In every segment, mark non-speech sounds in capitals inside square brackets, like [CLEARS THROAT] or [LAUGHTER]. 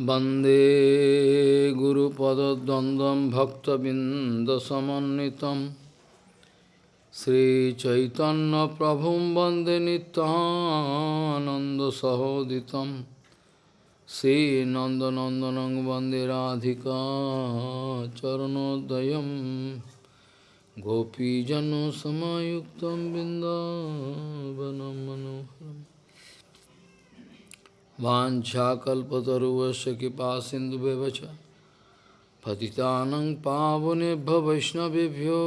वन्दे गुरुपदद्वन्द्वं भक्तबिन्दसमन्वितं श्रीचैतन्यप्रभुं वन्दे नित्यानन्दसहोदितं श्रीनन्दनन्दनं वन्दे राधिका चरणोदयं गोपीजनसमायुक्तं बिन्दावनं मनोहरम् वाञ्छाकल्पतरुवस्य कृपा सिन्धुव्यवच पतितानं पावनेभ्य वैष्णवेभ्यो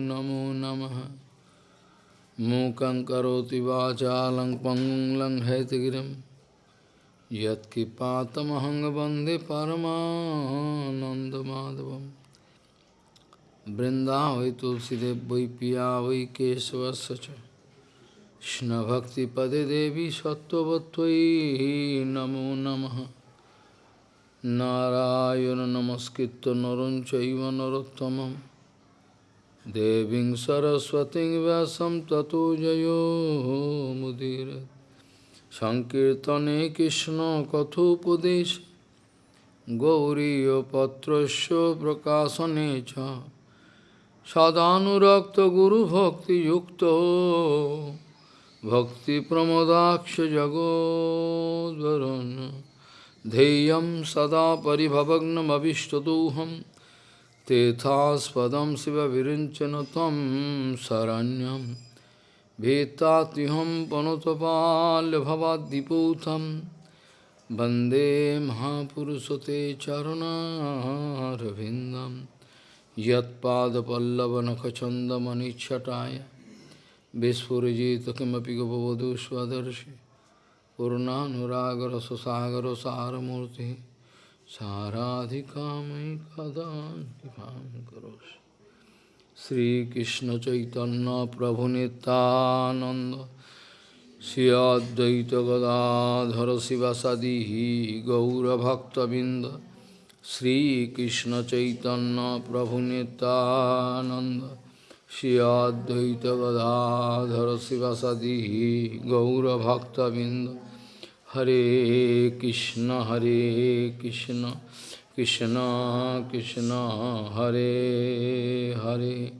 नमो नमः। मूकं करोति वाचालं पङ्गुं वंदे परमानन्दमाधवं वृन्दावै तुलसीदेव वै पिया वै কৃষ্ণভক্তিপদে দেবী সত্যবত্যই নমো নম। নারায়ণ নমস্কৃত নরম চৈব নরোত্তম দেবী সরস্বতী ব্যাসম ততো জয়োমুদীর সংকীর্তনে কৃষ্ণ কথোপদেশ। গৌরীপত্র প্রকাশনে চ। সদানুরক্ত গুরুভক্তিযুক্ত। भक्तिप्रमोदाक्ष जगोद्वरुन् ध्येयं सदा परिभवग्नमभिष्टदोहं तेथास्पदं शिवविरिञ्चन तं शरण्यं भीतात्युहं पनुतपाल्यभवाद्दिपूतं वन्दे महापुरुषते चरणारविन्दं यत्पादपल्लवनखचन्दमनिच्छटाय Vishpurajit Kimapi Gopavadu Swadarshi Purnanuragar Sasagar Saramurti Saradhikamai Kadan Karos Sri Krishna Chaitanya Prabhu Nityananda Sri Advaita Gadadhara Sivasadihi Gaura Bhakta Binda Sri Krishna Chaitanya Prabhu Nityananda Shri Advaita Gadadhara Sivasadi Gaura Bhakta Binda Hare Krishna Hare Krishna Krishna Krishna Hare Hare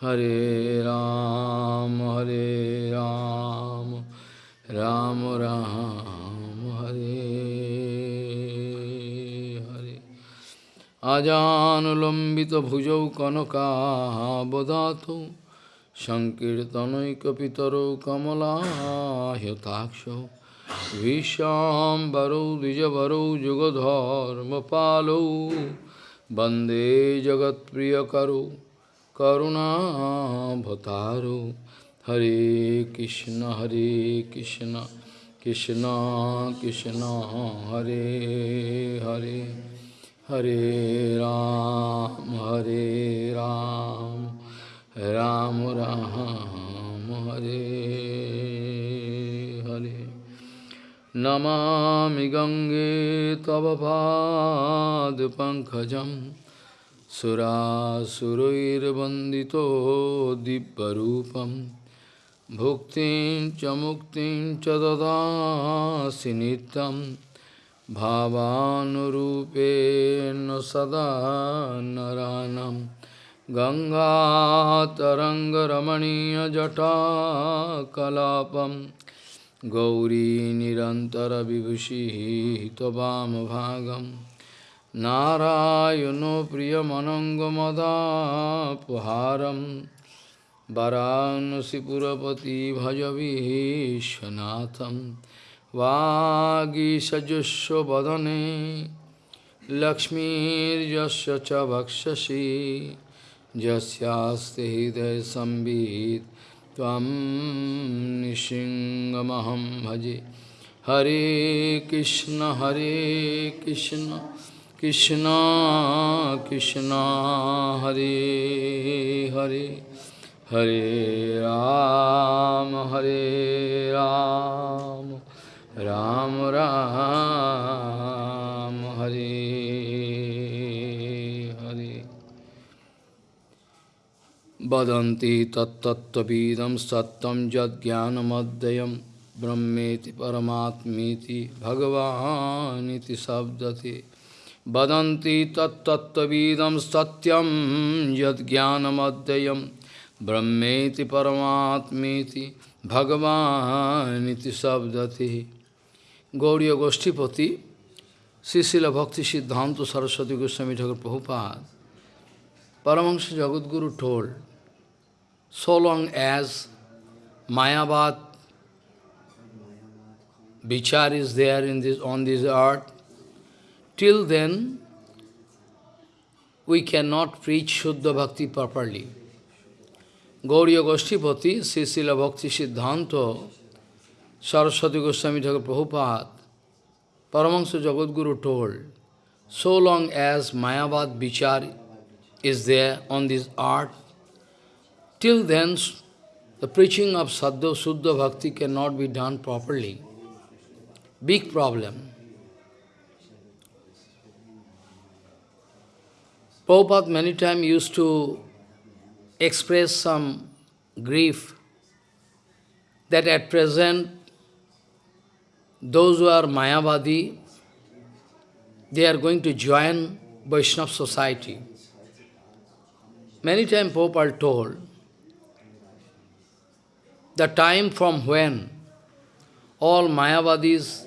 Hare Ram Hare Ram Ram Ram Hare আজানুলম্বিতভুজৌ কনকাবদাতৌ সংকীর্তনৈকপিতরৌ কমলাহ্যতাক্ষৌ ভীষ্মাম্বরৌ দ্বিজবরৌ যুগধর্মপালৌ বন্দে জগৎপ্রিয়করৌ করুণাভতারৌ হরে কৃষ্ণ হরে Krishna Krishna Krishna, Hare Hare. Hare Ram, Hare Ram, Ram Ram, Hare Hare. Namami Gange Tavapad Tava Pad Pankajam Surasurairvandito Dibbarupam Bhuktin Chamuktin Chadada Sinitam भावानुरूपेण सदा नरानं गङ्गातरङ्गरमणीयजटाकलापं गौरी निरन्तरविभूषिः त्ववामभागं नारायणो प्रियमनङ्गमदापहारं वरानसिपुरपति भजविश्वनाथम् वागीषजुष्वदने लक्ष्मीर्यस्य च वक्षसि यस्यास्ति हृदयसंवित् त्वं निशिङ्गमहं भजे हरे कृष्ण हरे कृष्ण कृष्ण कृष्ण हरे हरे हरे राम हरे राम राम राम हरे हरे वदन्ति तत्तत्त्वविदं सत्यं यज्ञानमद्वयं ब्रह्मेति परमात्मेति भगवानिति शब्दते वदन्ति तत्तत्त्वविदं सत्यं यद्ज्ञानमद्वयं ब्रह्मेति परमात्मेति भगवानिति शब्दते Gauriya Goshtipati, Srila Bhakti Siddhanta Saraswati Goswami Thakur Prabhupada, Paramahansa Jagadguru told, so long as Mayavad Vichar is there in this, on this earth, till then we cannot preach Shuddha Bhakti properly. Gauriya Goshtipati, Srila Bhakti Siddhanta Saraswati Goswami Thakur Prabhupada, Paramahansa Jagadguru told, so long as Mayavad Vichar is there on this earth, till then the preaching of Saddha Suddha Bhakti cannot be done properly. Big problem. Prabhupada many times used to express some grief that at present those who are Mayavadi, they are going to join Vaishnava society. Many times Prabhupada told, the time from when all Mayavadis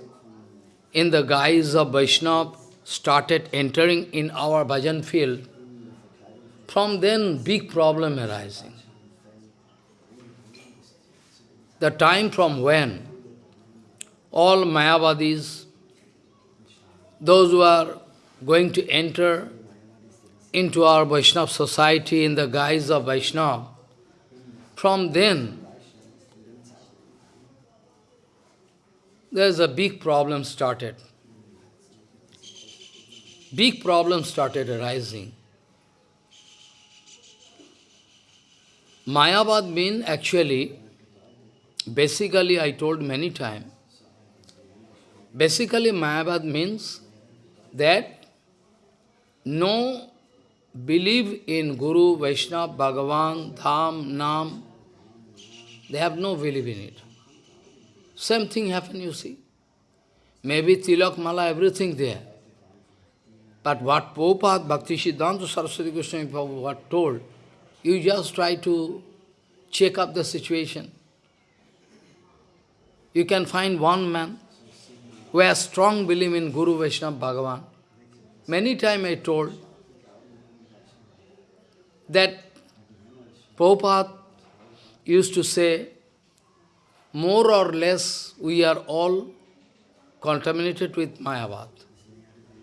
in the guise of Vaishnava started entering in our bhajan field, from then big problem arising. The time from when all Mayavadis, those who are going to enter into our Vaishnava society in the guise of Vaishnava, from then there's a big problem started. Big problem started arising. Mayavad mean actually, basically I told many times, basically Mayavad means that no believe in Guru, Vaishnava, Bhagavan, Dham, Nam, they have no belief in it. Same thing happen, you see. Maybe Tilak, Mala, everything there. But what Prabhupada, Bhakti Siddhanta Saraswati Goswami Prabhupada told, you just try to check up the situation. You can find one man who has strong belief in Guru, Vaishnava, Bhagavan. Many times I told that Prabhupada used to say, more or less we are all contaminated with Mayavad.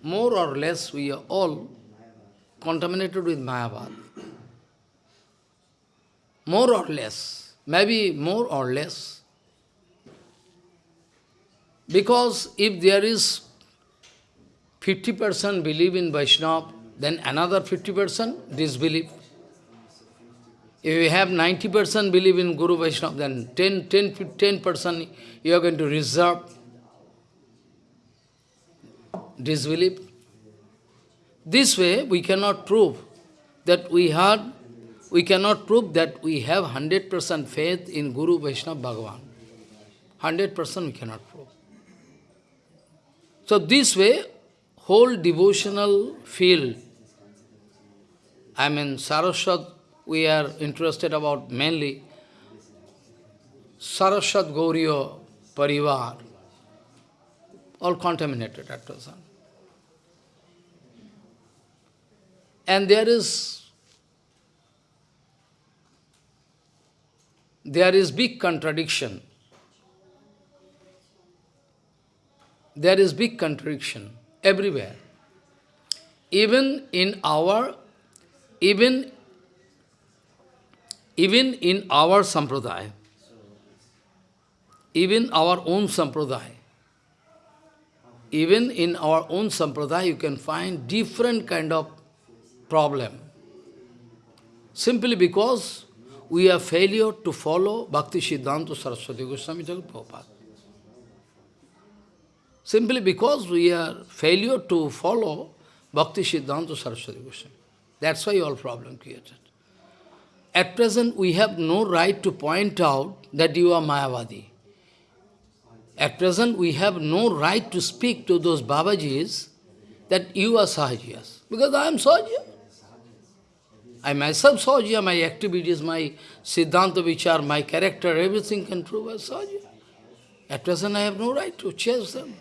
More or less we are all contaminated with Mayavad. More or less, maybe more or less. Because if there is 50% believe in Vaishnava, then another 50% disbelief. If you have 90% believe in Guru Vaishnava, then 10, 10, 10% you are going to reserve disbelief. This way, we cannot prove that we had, we cannot prove that we have 100% faith in Guru Vaishnava Bhagavan. 100% we cannot prove. So this way, whole devotional field, I mean, Saraswat we are interested about mainly Saraswat Gauriya Parivar, all contaminated at present. And there is there is big contradiction. There is big contradiction everywhere. Even in our, even even in our sampradaya, even our own sampradaya, even in our own sampradaya, you can find different kind of problem. Simply because we are failure to follow Bhakti Siddhanta Saraswati Goswami Thakur. Simply because we are failure to follow Bhakti Siddhanta Saraswati Goswami. That's why all problem created. At present, we have no right to point out that you are Mayavadi. At present, we have no right to speak to those Babajis that you are Sahajiyas, because I am Sahajiya. I myself Sahajiya, my activities, my Siddhanta Vichar, my character, everything can prove as Sahajiya. At present, I have no right to chase them.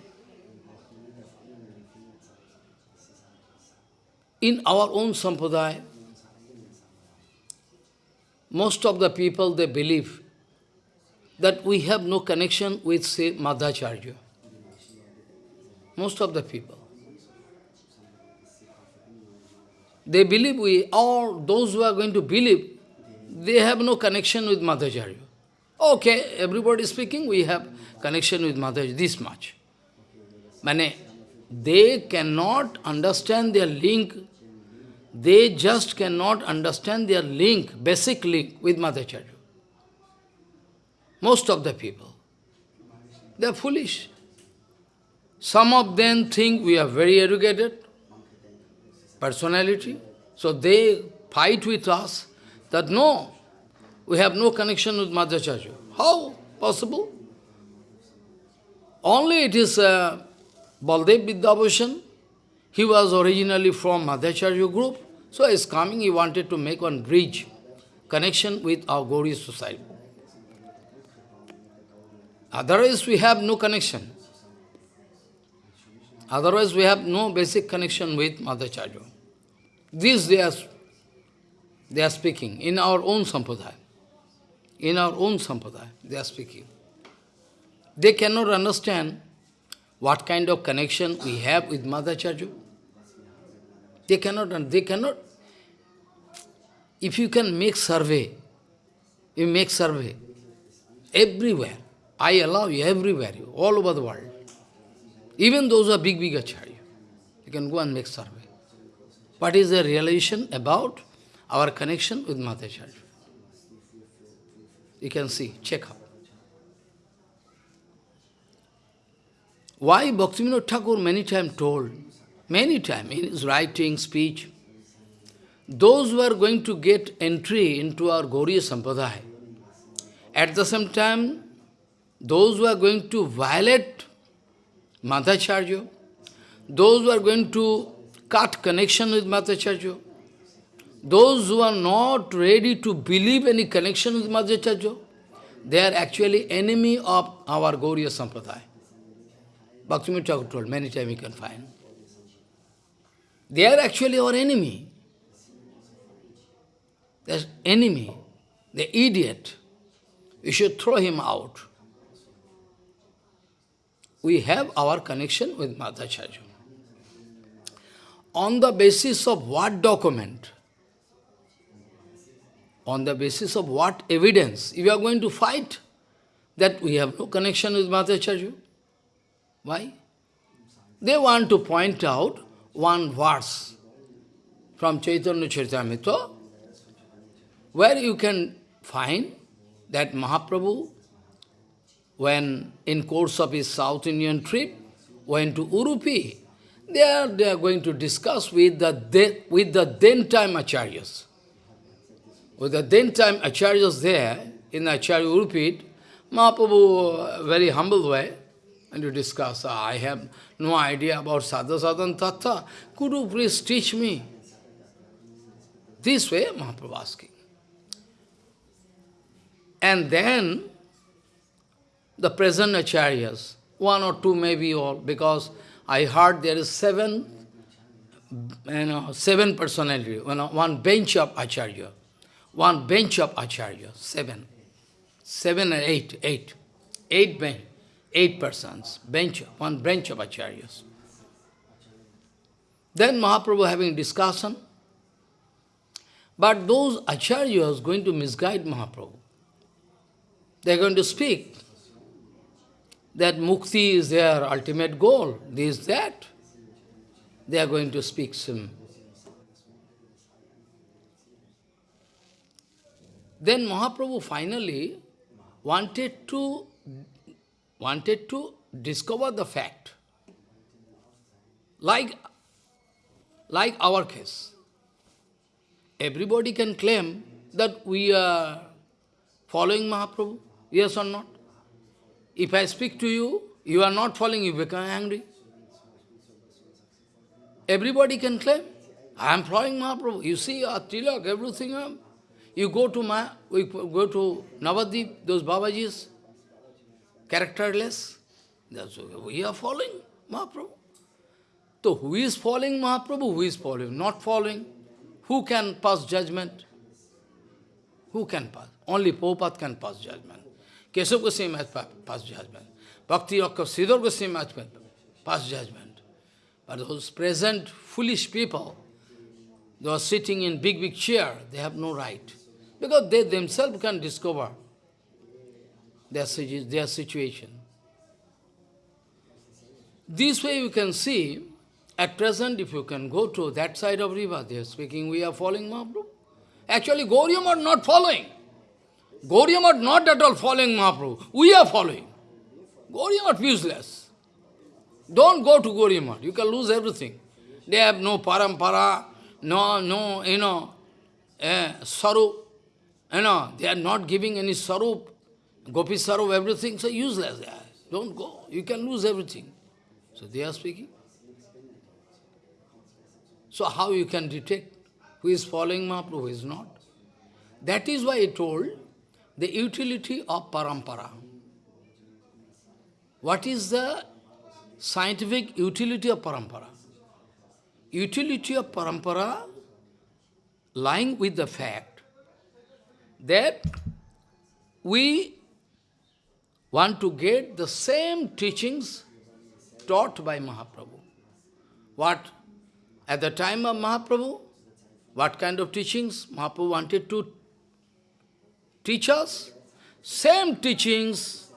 In our own sampradaya, most of the people, they believe that we have no connection with, say, Madhacharya. Most of the people. They believe we, or those who are going to believe, they have no connection with Madhacharya. Okay, everybody speaking, we have connection with Madhacharya, this much. Mane, they cannot understand their link they just cannot understand their link, basic link with Madhacharya. Most of the people. They are foolish. Some of them think we are very educated, personality, so they fight with us that no, we have no connection with Madhacharya. How possible? Only it is uh, Baldev Vidyabhushan, he was originally from Madhacharya group, so he is coming, he wanted to make one bridge, connection with our Gauri society. Otherwise, we have no connection. Otherwise, we have no basic connection with Madhacharya. This they are, they are speaking in our own sampradaya. In our own sampradaya, they are speaking. They cannot understand what kind of connection we have with Madhacharya. They cannot, and they cannot. If you can make survey, you make survey, everywhere, I allow you everywhere, you, all over the world. Even those who are big, big acharya, you can go and make survey. What is the realization about our connection with Madhacharya? You can see, check out. Why Bhaktivinoda Thakur many times told, many times in his writing, speech, those who are going to get entry into our Gauriya Sampradaya, at the same time, those who are going to violate Madhacharya, those who are going to cut connection with Madhacharya, those who are not ready to believe any connection with Madhacharya, they are actually enemy of our Gauriya Sampradaya. Bhaktivinoda Thakur told, many times you can find. They are actually our enemy. There's enemy, the idiot. We should throw him out. We have our connection with Madhacharya. On the basis of what document? On the basis of what evidence? If you are going to fight that we have no connection with Madhacharya, why? They want to point out one verse from Chaitanya Charitamrita, where you can find that Mahaprabhu, when in course of his South Indian trip, went to Urupi, there they are going to discuss with the, with the then time acharyas. With the then time acharyas there, in Acharya Urupi, Mahaprabhu, uh, very humble way, and to discuss. Ah, I have no idea about sadha sadhan tattva. Could you please teach me? This way, Mahaprabhu asking. And then, the present acharyas, one or two maybe all, because I heard there is seven, you know, seven personality, you know, one bench of acharya, one bench of acharya, seven, seven and eight, eight, eight bench eight persons, bench, one branch of acharyas. Then Mahaprabhu having discussion, but those acharyas going to misguide Mahaprabhu. They are going to speak that mukti is their ultimate goal, this, that. They are going to speak some. Then Mahaprabhu finally wanted to wanted to discover the fact. Like, like our case. Everybody can claim that we are following Mahaprabhu, yes or not? If I speak to you, You are not following, you become angry. Everybody can claim, I am following Mahaprabhu. You see, our tilak, everything. um, You go to Ma, we go to Navadip, those Babajis, characterless. That's. We are following Mahaprabhu. So who is following Mahaprabhu? Who is following? Not following. Who can pass judgment? Who can pass? Only Prabhupada can pass judgment. Keshav Goswami has pa- passed judgment. Bhakti Rakha Sridhar Goswami has pa- passed judgment. But those present foolish people, they are sitting in big, big chair, they have no right. Because they themselves can discover their, their situation. This way you can see, at present, if you can go to that side of river, they are speaking, we are following Mahaprabhu. Actually, Gauriam are not following. Gauriam are not at all following Mahaprabhu. We are following. Gauriam are useless. Don't go to Gauriam You can lose everything. They have no parampara, no, no, you know, eh, sarup. You know, they are not giving any sarup, gopi sarup, everything, so useless. Don't go. You can lose everything. So they are speaking. So how you can detect who is following Mahaprabhu, who is not? That is why I told the utility of parampara. What is the scientific utility of parampara? Utility of parampara lying with the fact that we want to get the same teachings taught by Mahaprabhu. What? At the time of Mahaprabhu, what kind of teachings Mahaprabhu wanted to teach us? Same teachings,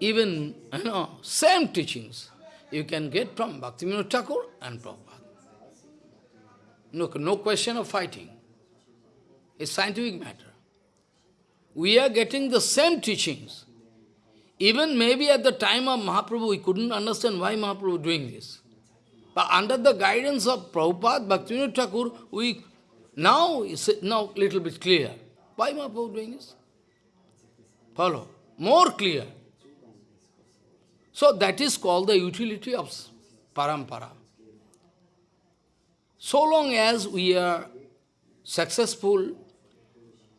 even, you know, same teachings you can get from Bhaktivinoda Thakur and Prabhupada. No, no question of fighting. It's scientific matter. We are getting the same teachings. Even maybe at the time of Mahaprabhu, we couldn't understand why Mahaprabhu was doing this. But under the guidance of Prabhupada, Bhaktivinoda Thakur, we now is now little bit clear. Why Mahaprabhu doing this? Follow. More clear. So that is called the utility of parampara. So long as we are successful,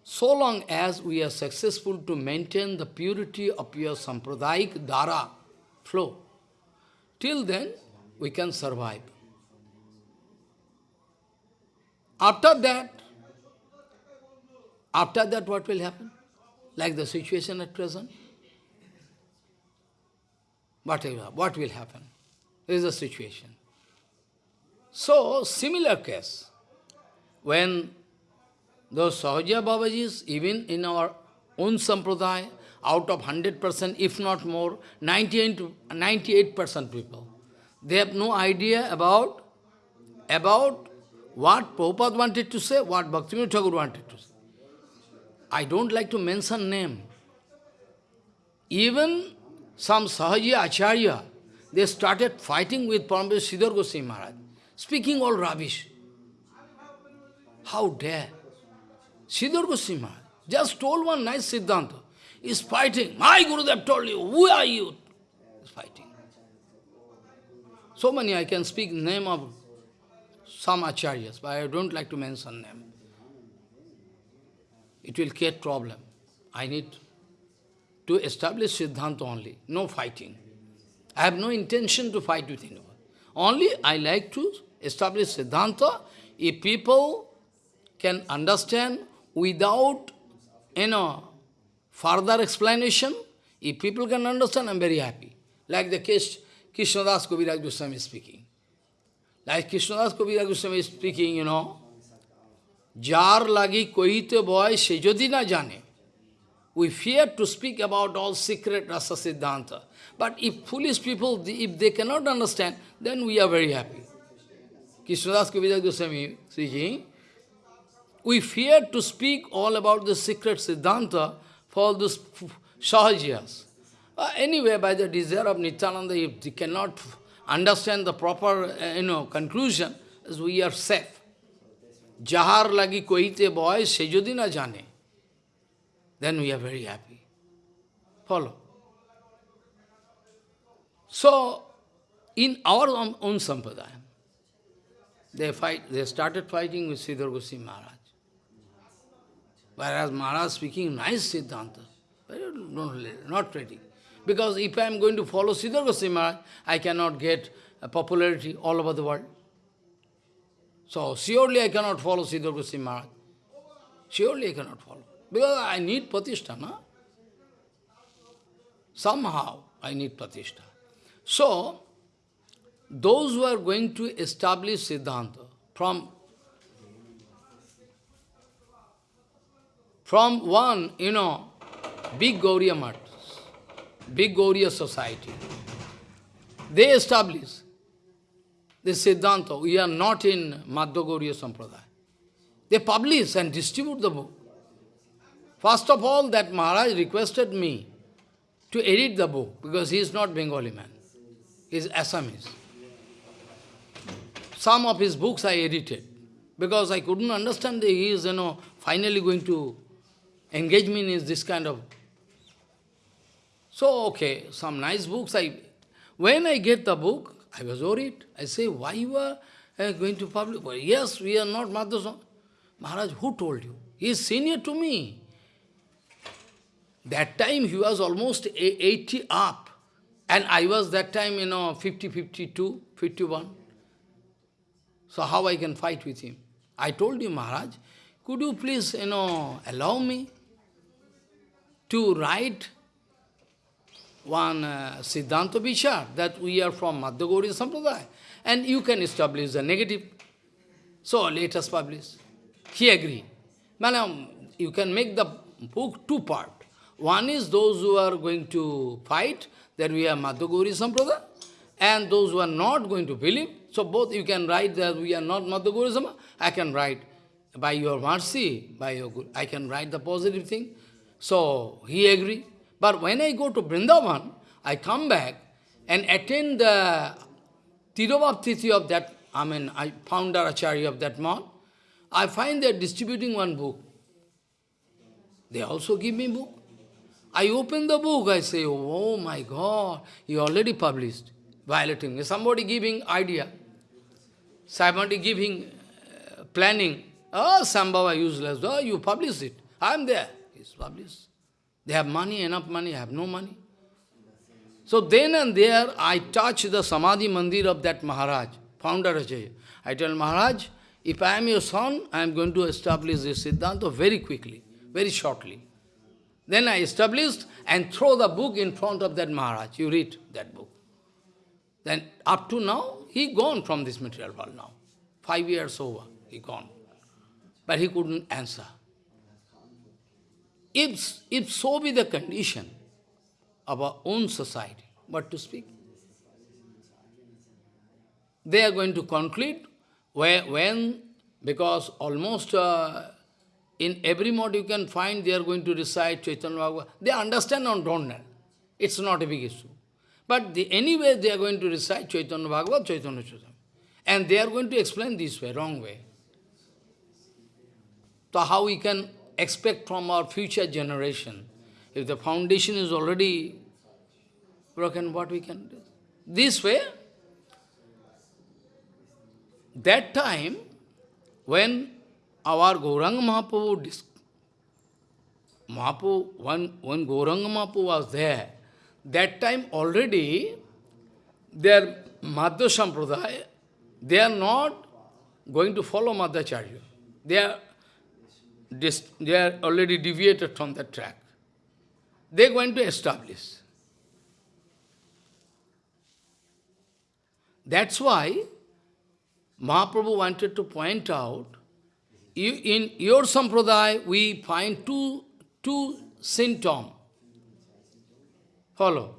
so long as we are successful to maintain the purity of your sampradayic dara flow, till then we can survive. After that, after that what will happen? Like the situation at present? What what will happen? This is the situation. So, similar case, when those Sahaja Babajis, even in our own sampradaya, out of 100%, if not more, 98% people, they have no idea about, about what Prabhupada wanted to say, what Bhaktivinoda Thakur wanted to say. I don't like to mention name. Even some Sahaji Acharya, they started fighting with Paramahansa Sridhar Goswami Maharaj, speaking all rubbish. How dare? Sridhar Goswami just told one nice Siddhanta. He's fighting. My Gurudev told you, who are you? He's fighting. So many I can speak name of some acharyas, but I don't like to mention them. It will create problem. I need to establish Siddhanta only, no fighting. I have no intention to fight with anyone. Only I like to establish Siddhanta if people can understand without, you know, further explanation. If people can understand, I'm very happy. Like the case Krishnadas Kaviraj Goswami is speaking. Like Krishnadas Kaviraj Goswami is speaking, you know, Jar lagi kohite boy se jodi na jane. We fear to speak about all secret rasa siddhanta. But if foolish people, if they cannot understand, then we are very happy. Krishnadas Kaviraj Goswami speaking, we fear to speak all about the secret siddhanta for those sahajiyas. Uh, anyway, by the desire of Nityananda, if they cannot understand the proper uh, you know, conclusion, as we are safe. Jahar lagi kohite boy, se jodi na jane. Then we are very happy. Follow. So, in our own, own sampradaya, they fight, they started fighting with Sridhar Goswami Maharaj. Whereas Maharaj speaking nice Siddhanta, not ready. Because if I am going to follow Sridhar Goswami Maharaj, I cannot get popularity all over the world. So surely I cannot follow Sridhar Goswami Maharaj. Surely I cannot follow. Because I need Pratishtha, no? Somehow I need Pratishtha. So, those who are going to establish Siddhanta from from one, you know, big Gauriya Math, big Gauriya society, they establish this Siddhanta. We are not in Madhva Gauriya Sampradaya. They publish and distribute the book. First of all, that Maharaj requested me to edit the book, because he is not Bengali man. He is Assamese. Some of his books I edited, because I couldn't understand he is, you know, finally going to engage is this kind of... So, okay, some nice books I... When I get the book, I was worried. I say, why you are uh, going to publish? Well, yes, we are not Madhusam. Maharaj, who told you? He is senior to me. That time he was almost 80 up. And I was that time, you know, 50, 52, 51. So how I can fight with him? I told him, Maharaj, could you please, you know, allow me to write one uh, Siddhanta Vichar, that we are from Madhva Sampradaya, and you can establish the negative. So let us publish. He agreed. Madam, you can make the book two part. One is those who are going to fight, that we are Madhva Sampradaya, and those who are not going to believe. So both you can write that we are not Madhva Sampradaya. I can write by your mercy, by your good, I can write the positive thing. So he agreed. But when I go to Vrindavan, I come back and attend the Tirobhaptiti of that, I mean, I founder Acharya of that month. I find they are distributing one book. They also give me book. I open the book, I say, oh my God, you already published, violating. Somebody giving idea, somebody giving uh, planning. Oh, Sambhava useless. Oh, you publish it. I am there. It's published. They have money, enough money, have no money. So then and there, I touch the Samadhi Mandir of that Maharaj, founder Acharya. I tell Maharaj, if I am your son, I am going to establish this Siddhanta very quickly, very shortly. Then I established and throw the book in front of that Maharaj. You read that book. Then up to now, he gone from this material world now. Five years over, he gone. But he couldn't answer. If, if so be the condition of our own society, what to speak? They are going to conclude where, when, because almost uh, in every mode you can find they are going to recite Chaitanya Bhagavad. They understand or don't know. It's not a big issue. But the, anyway they are going to recite Chaitanya Bhagavad, Chaitanya Chaitanya. And they are going to explain this way, wrong way. So how we can expect from our future generation. If the foundation is already broken, what we can do? This way, that time, when our Gauranga Mahaprabhu, Mahaprabhu when, when Gauranga Mahaprabhu was there, that time already, their Madhva Sampradaya, they are not going to follow Madhacharya. They are they are already deviated from that track. They are going to establish. That's why Mahaprabhu wanted to point out, in your sampradaya we find two, two symptoms. Follow.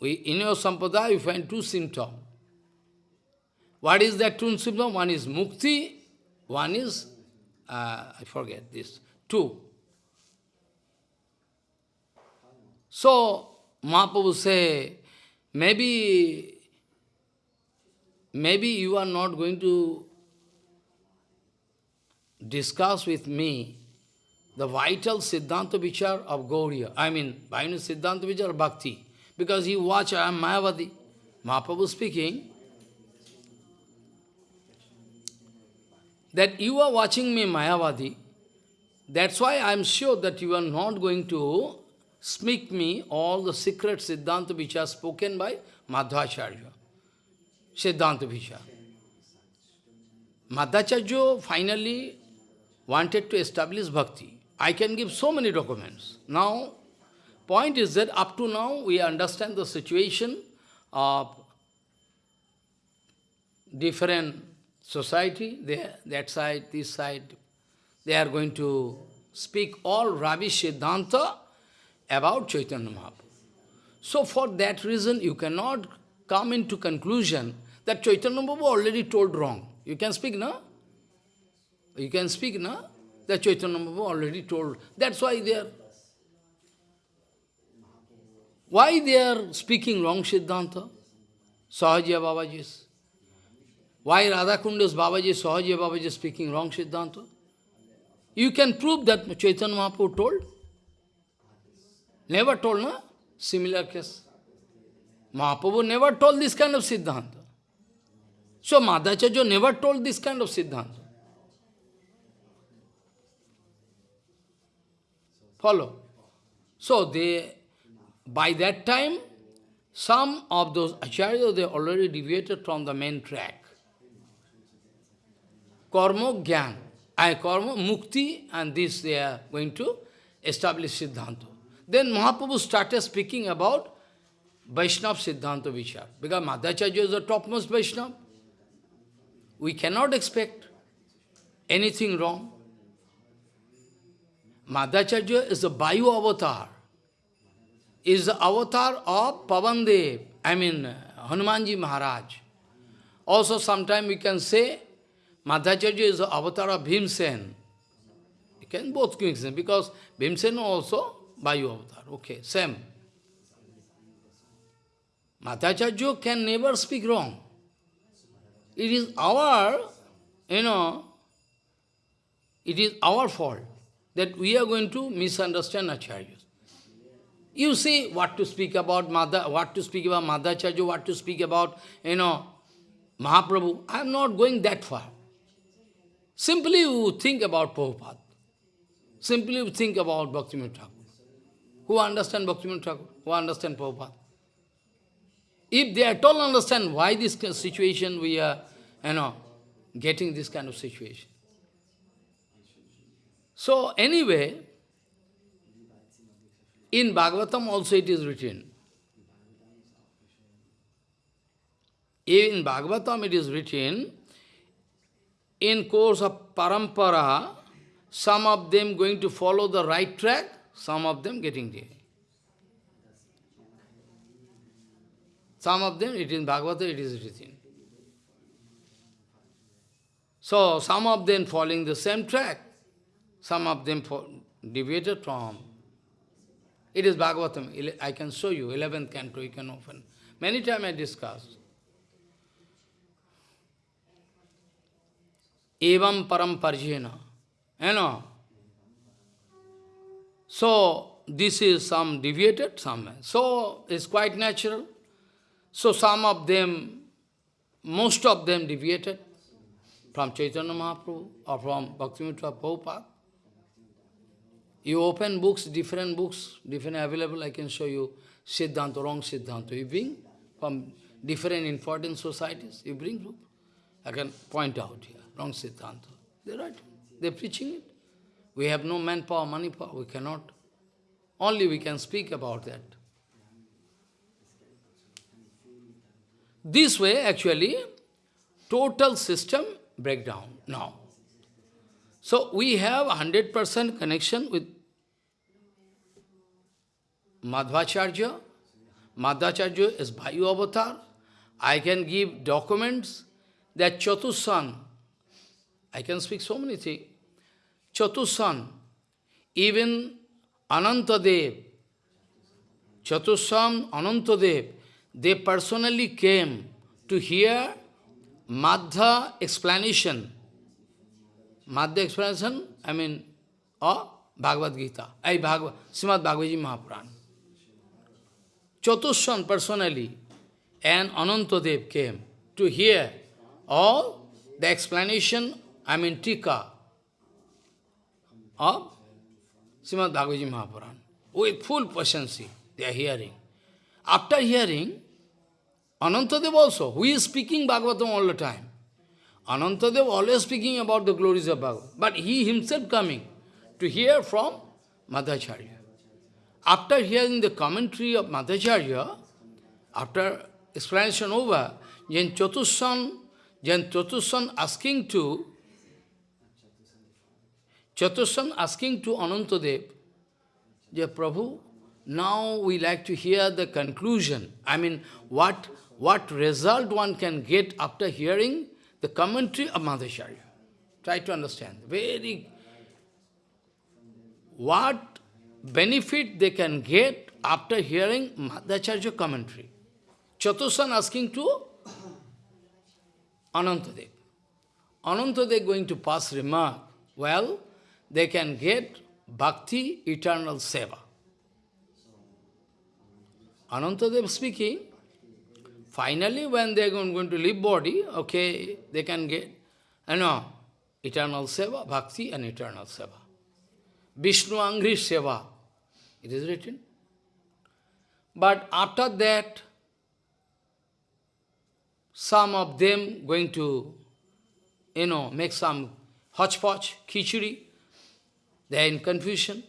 We, in your sampradaya we find two symptoms. What is that two symptom? One is mukti, one is uh, I forget this, two. So, Mahaprabhu say, maybe, maybe you are not going to discuss with me the vital Siddhanta Vichar of Gauriya, I mean, vital Siddhanta Vichar Bhakti. because you watch, I am Mayavadi. Mahaprabhu speaking, that you are watching me Mayavadi, that's why I am sure that you are not going to speak me all the secret Siddhanta which are spoken by Madhvacharya. Siddhanta Vicha. Madhvacharya finally wanted to establish bhakti. I can give so many documents. Now, point is that up to now we understand the situation of different society, there, that side, this side, they are going to speak all rubbish Siddhanta about Chaitanya Mahaprabhu. So for that reason, you cannot come into conclusion that Chaitanya Mahaprabhu already told wrong. You can speak, no? You can speak, no? That Chaitanya Mahaprabhu already told. That's why they are... Why they are speaking wrong Siddhanta? Sahajiya Babaji's. Why Radhakunda's Babaji, Sahajiya Babaji speaking wrong Siddhanta? You can prove that Chaitanya Mahaprabhu told. Never told, no? Similar case. Mahaprabhu never told this kind of Siddhanta. So Madhacharya never told this kind of Siddhanta. Follow. So they, by that time, some of those acharyas, they already deviated from the main track. Karma, Gyan, I karma, Mukti, and this they are going to establish Siddhanta. Then Mahaprabhu started speaking about Vaishnava Siddhanta Vichar. Because Madhacharya is the topmost Vaishnava. We cannot expect anything wrong. Madhacharya is the Bayu avatar. Is the avatar of Pavandev, I mean Hanumanji Maharaj. Also sometime we can say Madhacharya is the avatar of Bhimsen. You can both mix them because Bhimsen also Vayu avatar. Okay, same. Madhacharya can never speak wrong. It is our, you know, it is our fault that we are going to misunderstand Acharyas. You see what to speak about Mother, what to speak about Madhacharya, what to speak about, you know, Mahaprabhu. I am not going that far. Simply you think about Prabhupada. Simply you think about Bhaktivinoda Thakur. Who understand Bhaktivinoda Thakur? Who understand Prabhupada? If they at all understand why this situation we are, you know, getting this kind of situation. So anyway, in Bhagavatam also it is written. In Bhagavatam it is written, in course of parampara, some of them going to follow the right track, some of them getting there. Some of them, it is in Bhagavata, it is written. So, some of them following the same track, some of them deviated from. It is Bhagavatam, I can show you, 11th canto, you can open. Many times I discussed. Evam param parjena. You know. So, this is some deviated somewhere. So, it's quite natural. So, some of them, most of them deviated from Chaitanya Mahaprabhu or from Bhaktivinoda Prabhupada. You open books, different books, different available, I can show you Siddhanta, wrong Siddhanta. You bring from different important societies, you bring group. I can point out here wrong Siddhanta. They're right. They're preaching it. We have no manpower, money power, we cannot. Only we can speak about that. This way, actually, total system breakdown now. So we have 100% connection with Madhvacharya. Madhvacharya is Vayu avatar. I can give documents that Chatusan I can speak so many things. Chatusan, even Anantadev, Chatusam, Anantadev, they personally came to hear Madhva explanation. Madhva explanation, I mean, of Bhagavad Gita, I Bhagavad, Srimad Bhagavad Mahapuran. Chatushan personally and Anantadev came to hear all the explanation, I mean Tika, of Srimad Bhagavad Mahapuran. With full patience, they are hearing. After hearing, Anantadev also, who is speaking Bhagavatam all the time. Anantadev always speaking about the glories of Bhagavatam. But he himself coming to hear from Madhacharya. After hearing the commentary of Madhacharya, after explanation over, Jan Chatushan, Jan Chatushan asking to Chatushan asking to Anantadev, Dear Prabhu, now we like to hear the conclusion. I mean, what, what result one can get after hearing the commentary of Madhacharya. Try to understand. Very, what benefit they can get after hearing Madhacharya commentary. Chatushan asking to Anantadev. Anantadev going to pass remark, well, they can get bhakti, eternal seva. Anantadev speaking, finally when they are going to leave body, okay, they can get, you know, eternal seva, bhakti and eternal seva. Vishnu Angri seva, it is written. But after that, some of them going to, you know, make some hodgepodge, khichuri, they are in confusion.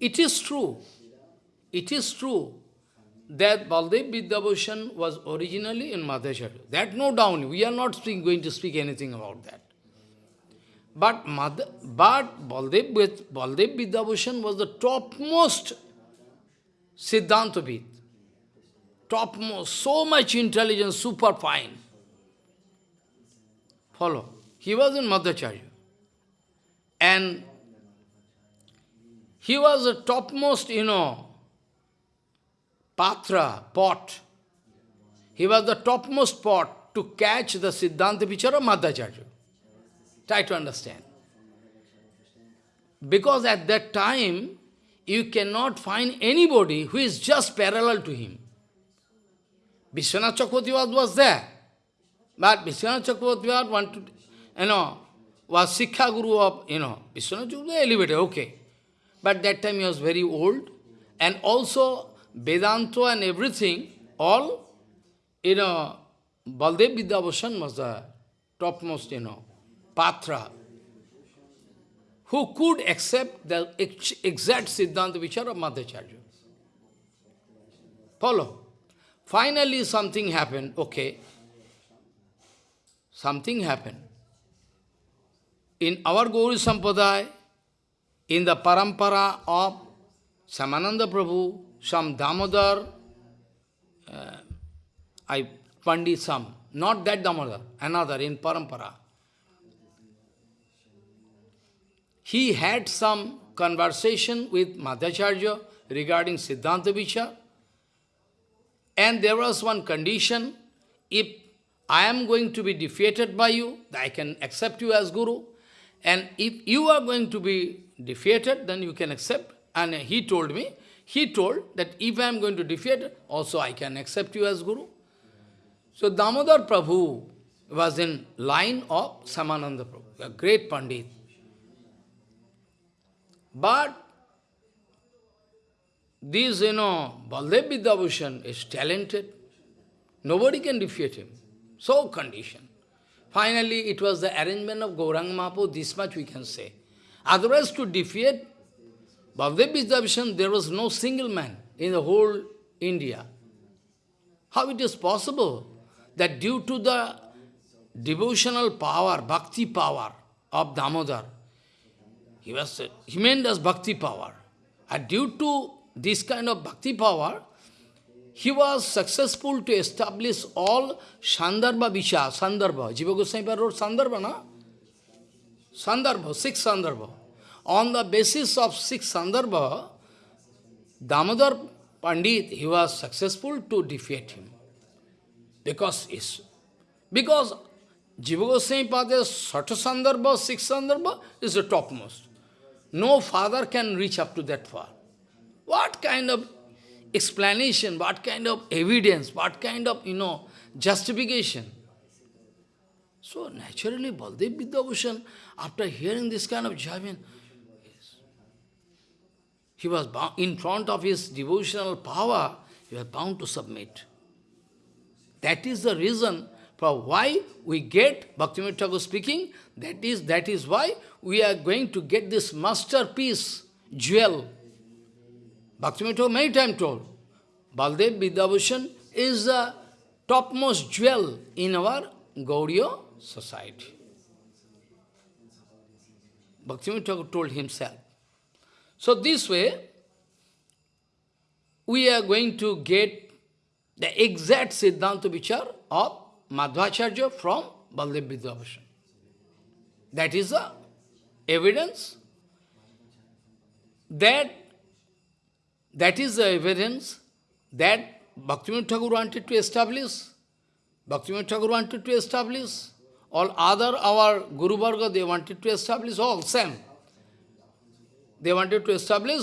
It is true, it is true that Baldev Vidyabhushan was originally in Madhacharya. That no doubt, we are not speak, going to speak anything about that. But, Madh, but Baldev, Baldev Vidyabhushan was the topmost Siddhantavid. Topmost, so much intelligence, super fine. Follow. He was in Madhacharya. And he was the topmost, you know, patra, pot. He was the topmost pot to catch the Siddhanta of Madhacharya. Try to understand. Because at that time, you cannot find anybody who is just parallel to him. Vishwanath Chakravarti was there. But Vishwanath Chakravarti wanted, you know, was Sikha Guru of, you know, Vishwanath Chakravarti elevated, okay. But that time he was very old. And also Vedanta and everything, all, you know, Baldev Vidyabhushan was the topmost, you know, patra, who could accept the exact Siddhanta Vichar of Madhacharya. Follow. Finally something happened, okay. Something happened. In our Gauri Sampadaya, in the parampara of Shyamananda Prabhu, some Damodar, uh, I Pandit some, not that Damodar, another in parampara. He had some conversation with Madhacharya regarding Siddhanta Vichar, and there was one condition, if I am going to be defeated by you, I can accept you as Guru, and if you are going to be defeated, then you can accept. And he told me, he told that if I am going to defeat, also I can accept you as Guru. So Damodar Prabhu was in line of Shyamananda Prabhu, a great Pandit. But this, you know, Baldev Vidyabhushan is talented. Nobody can defeat him. So conditioned. Finally, it was the arrangement of Gauranga Mahaprabhu, this much we can say. Otherwise, to defeat Baldev Vidyabhushan, there was no single man in the whole India. How it is possible that due to the devotional power, bhakti power of Damodar, he was as bhakti power. And due to this kind of bhakti power, he was successful to establish all Sandarbha Visha, Sandarbha. Jiva Goswami wrote Sandarbha, na? Sandarbha, six Sandarbha. On the basis of six Sandarbha, Damodar Pandit, he was successful to defeat him. Because, is, because Jiva Goswami Pada's Sata Sandarbha, six Sandarbha is the topmost. No father can reach up to that far. What kind of explanation, what kind of evidence, what kind of, you know, justification. So naturally, Baldev Vidyabhushan, after hearing this kind of javan, he was bound, in front of his devotional power, he was bound to submit. That is the reason for why we get, Bhaktivinoda Thakur speaking, that is, that is why we are going to get this masterpiece, jewel. Bhaktivinoda Thakur many times told, Baldev Vidyabhushan is the topmost jewel in our Gauriya society. Bhaktivinoda Thakur told himself. So this way, we are going to get the exact Siddhanta Vichar of Madhvacharya from Baldev Vidyabhushan. That is the evidence that that is the evidence that Bhaktivinoda Thakur wanted to establish. Bhaktivinoda Thakur wanted to establish. All other, our Guru Varga, they wanted to establish all same. They wanted to establish,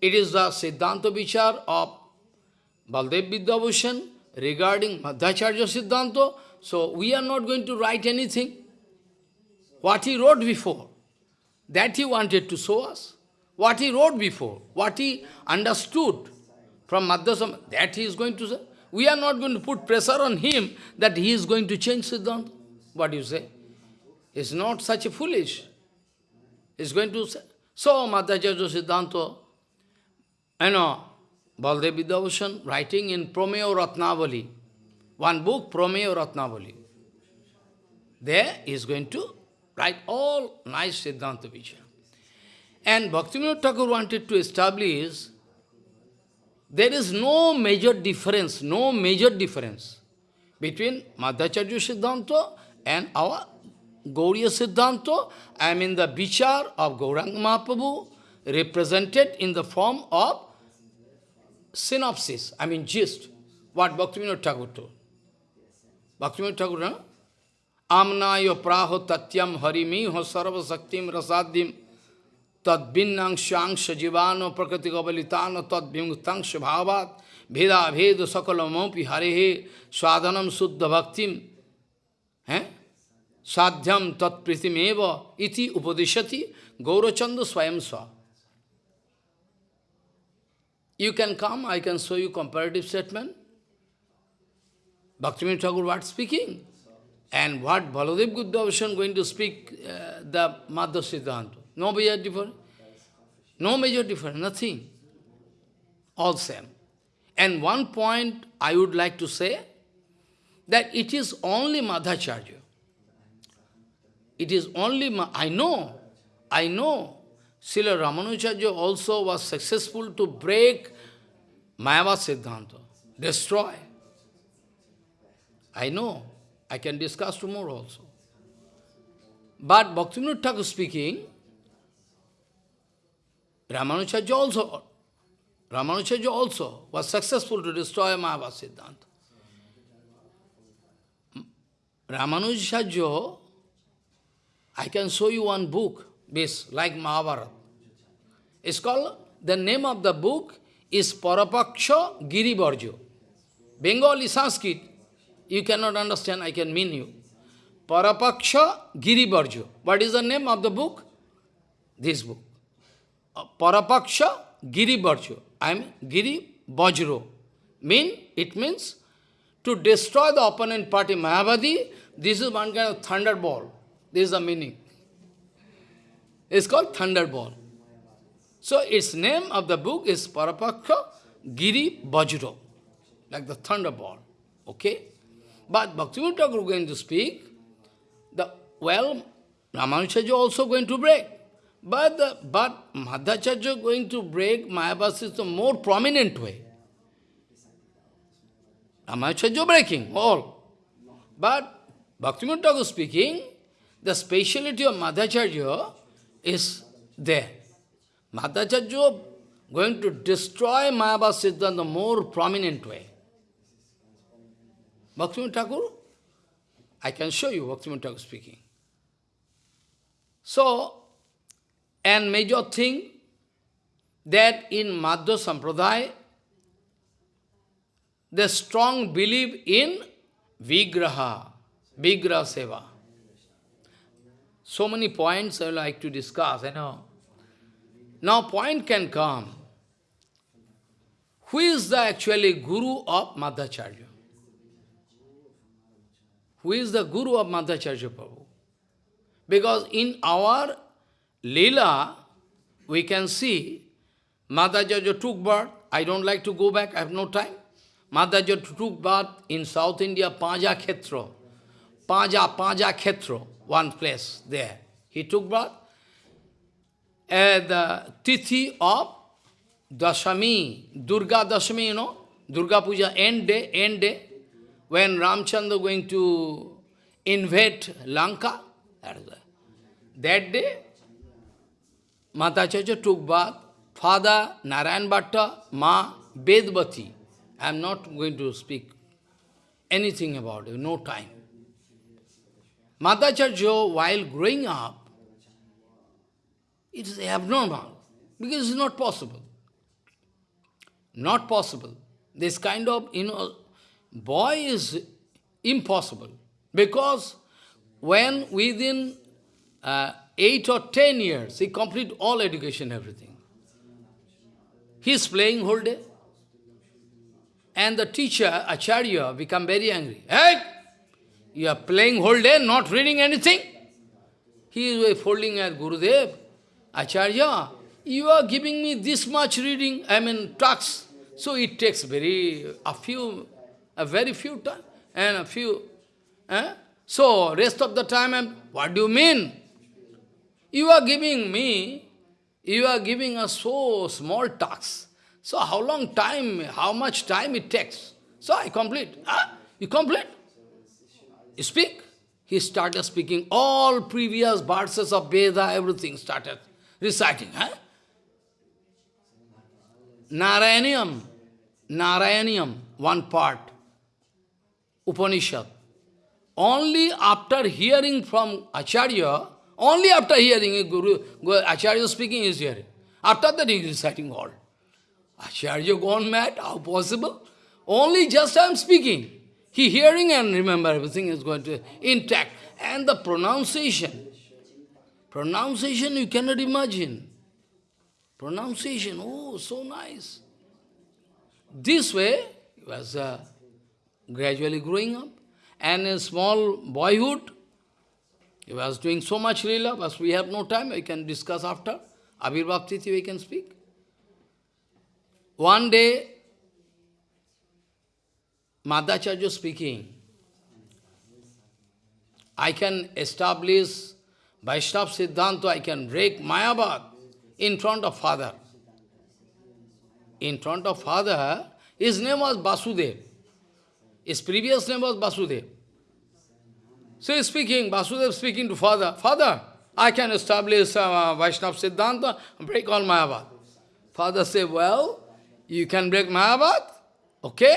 it is the Siddhanta Vichar of Baldev Vidyabhushan regarding Madhacharya Siddhanta. So we are not going to write anything. What he wrote before, that he wanted to show us. What he wrote before, what he understood from Madhyasam, that he is going to say. We are not going to put pressure on him that he is going to change Siddhanta. What you say? It's not such a foolish. It's going to say. So, Madhacharya Siddhanta, you know, Baldev Vidyabhushan writing in Prameya Ratnavali, one book, Prameya Ratnavali. There he is going to write all nice Siddhanta Vichar. And Bhaktivinoda Thakur wanted to establish there is no major difference, no major difference between Madhacharya Siddhanta and our Gauriya Siddhanta, I mean the Bichar of Gauranga Mahaprabhu, represented in the form of synopsis, I mean gist, what Bhaktivinoda Thakur told. Bhaktivinoda Thakur, no? Amnayo praho tatyam harimiho sarva saktim rasadim tad binnang shang Shajivano prakriti gavalitano tad bhimutang shabhavat bheda bheda sakalamopi harehe swadhanam suddha bhaktim Eh? Sadhyam tat pritimeva iti upadishati gaurachandu swayam swa. You can come, I can show you comparative statement. Bhaktivinoda Thakur what speaking? And what Baladev Vidyabhushan going to speak uh, the Madhya Siddhanta? No major difference. No major difference, nothing. All same. And one point I would like to say, that it is only Madhacharya. It is only, I know, I know, Srila Ramanujacharya also was successful to break Mayavad Siddhanta, destroy. I know, I can discuss tomorrow also. But Bhaktivinoda Thakur speaking, Ramanujarya also, Ramanujarya also was successful to destroy Mayavad Siddhanta. Ramanujarya, I can show you one book, this, like Mahabharata. It's called, the name of the book is Parapaksha Girivarjo. Bengali Sanskrit, you cannot understand, I can mean you. Parapaksha Girivarjo. What is the name of the book? This book. Uh, Parapaksha Giri Bharjo. I mean Giri Bajro. Mean, it means to destroy the opponent party Mayavadi, this is one kind of thunderball. This is the meaning. It's called thunderball. So its name of the book is Parapaksha Giri Bajro, like the thunderball. Okay? But Bhaktivinoda Thakur is going to speak, the well, Ramanuja also going to break. But, but Madhacharya going to break Mayavada the more prominent way. Ramayacharya breaking, all. But Bhaktivinoda Thakur speaking, the speciality of Madhacharya is there. Madhacharya going to destroy Mayavad Siddha in the more prominent way. Bhaktivinoda Thakur, I can show you Bhaktivinoda Thakur speaking. So, and major thing that in Madhya Sampradaya, the strong belief in Vigraha, Vigraha Seva. So many points I like to discuss, you know. Now point can come. Who is the actually Guru of Madhacharya? Who is the Guru of Madhacharya Prabhu? Because in our Leela, we can see Madhacharya took birth. I don't like to go back, I have no time. Madhacharya took birth in South India, Paja Khetra. Paja, Paja Khetro, one place there. He took birth at the Tithi of Dashami, Durga Dashami, you know, Durga Puja, end day, end day, when Ramchandra going to invade Lanka, that, day, Madhacharya took bath, father Narayan Bhatta, ma Bedbati. I am not going to speak anything about it, no time. Madhacharya, while growing up, it is abnormal, because it's not possible. Not possible. This kind of, you know, boy is impossible. Because when within uh, eight or ten years, he complete all education, everything. He is playing whole day. And the teacher, Acharya, become very angry. Hey! You are playing whole day, not reading anything. He is folding at Gurudev. Acharya, you are giving me this much reading, I mean, talks. So it takes very, a few, a very few time, and a few, eh? So, rest of the time, I'm, what do you mean? You are giving me, you are giving a so small talks. So how long time, how much time it takes? So I complete. Huh? You complete? Speak? He started speaking all previous verses of Veda, everything started reciting. Huh? Narayaniam, Narayaniam, one part, Upanishad. Only after hearing from Acharya, only after hearing Guru, Acharya speaking is hearing. After that he is reciting all. Acharya gone mad, how possible? Only just I am speaking. He hearing and remember everything is going to intact. And the pronunciation, pronunciation you cannot imagine. Pronunciation, oh, so nice. This way, he was uh, gradually growing up. And in small boyhood, he was doing so much lila, but we have no time, we can discuss after. Abhirbhav Tithi we can speak. One day, Madhacharya speaking, I can establish Vaishnava Siddhanta, I can break Mayavad in front of father. In front of father, his name was Basudev. His previous name was Basudev. So he's speaking, Basudev speaking to father, Father, I can establish uh, Vaishnava Siddhanta, break all Mayavad. Father said, well, you can break Mayavad, okay?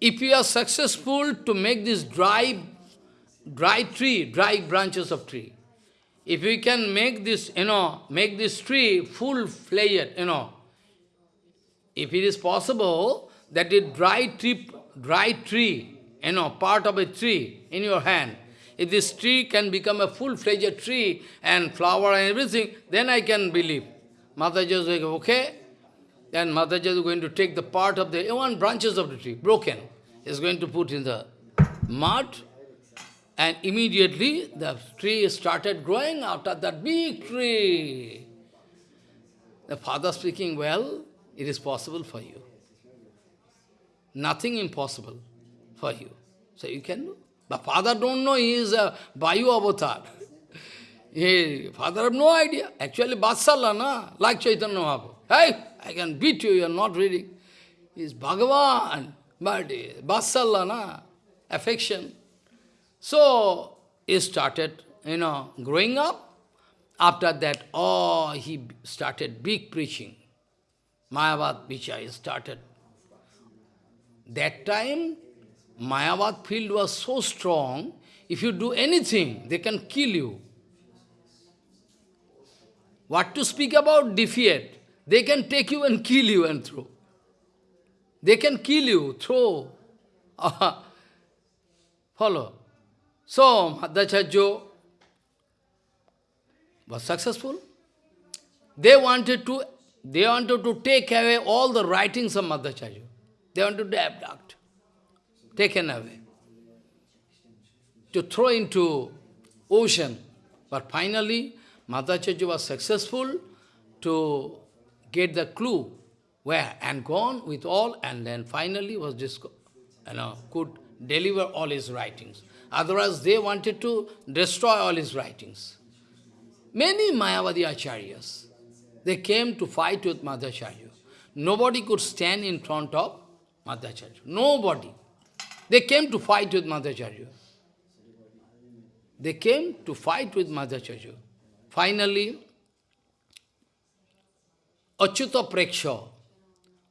If you are successful to make this dry, dry tree, dry branches of tree, if we can make this, you know, make this tree full-fledged, you know, if it is possible that a dry tree, dry tree you know, part of a tree in your hand. If this tree can become a full-fledged tree and flower and everything, then I can believe. Is like, okay. Then Mataji is going to take the part of the one branches of the tree, broken. Is going to put in the mud, and immediately the tree started growing out of that big tree. The father speaking, well, it is possible for you. Nothing impossible for you. So you can do. But father don't know he is a Vayu avatar. He, father have no idea. Actually, Vatsala, na? like Chaitanya Mahaprabhu. Hey, I can beat you, you are not reading. He is Bhagavan, but eh, Vatsala, na? affection. So, he started, you know, growing up. After that, oh, he started big preaching. Mayavad Vichai started. That time, Mayavad field was so strong, if you do anything, they can kill you. What to speak about defeat? They can take you and kill you and throw. They can kill you, throw. follow. So, Madhacharya was successful. They wanted to they wanted to take away all the writings of Madhacharya. They wanted to abduct, taken away, to throw into ocean. But finally, Madhacharya was successful to get the clue where and gone with all and then finally was you know, could deliver all his writings. Otherwise, they wanted to destroy all his writings. Many Mayavadi acharyas, they came to fight with Madhacharya. Nobody could stand in front of Madhacharya. Nobody. They came to fight with Madhacharya. They came to fight with Madhacharya. Finally, Achyuta Preksha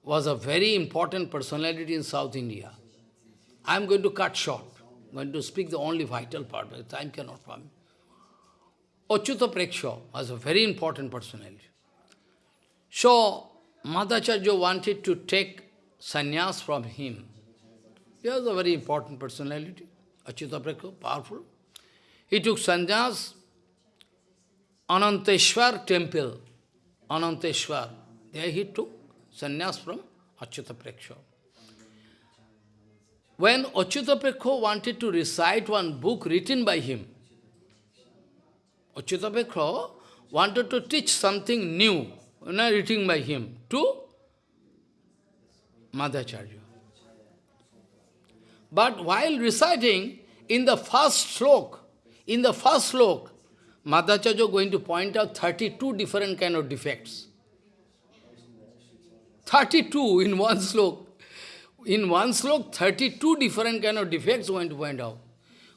was a very important personality in South India. I am going to cut short. I am going to speak the only vital part, but time cannot permit. Achyuta Preksha was a very important personality. So, Madhacharya wanted to take sannyas from him. He was a very important personality, Achyutapreksha, powerful. He took sannyas, Ananteshwar temple, Ananteshwar. There he took sannyas from Achyutapreksha. When Achyutapreksha wanted to recite one book written by him, Achyutapreksha wanted to teach something new, not written by him, to Madhacharya. But while reciting, in the first slok, in the first slok, Madhacharya going to point out 32 different kind of defects. 32 in one slok. In one slok, 32 different kind of defects going to point out.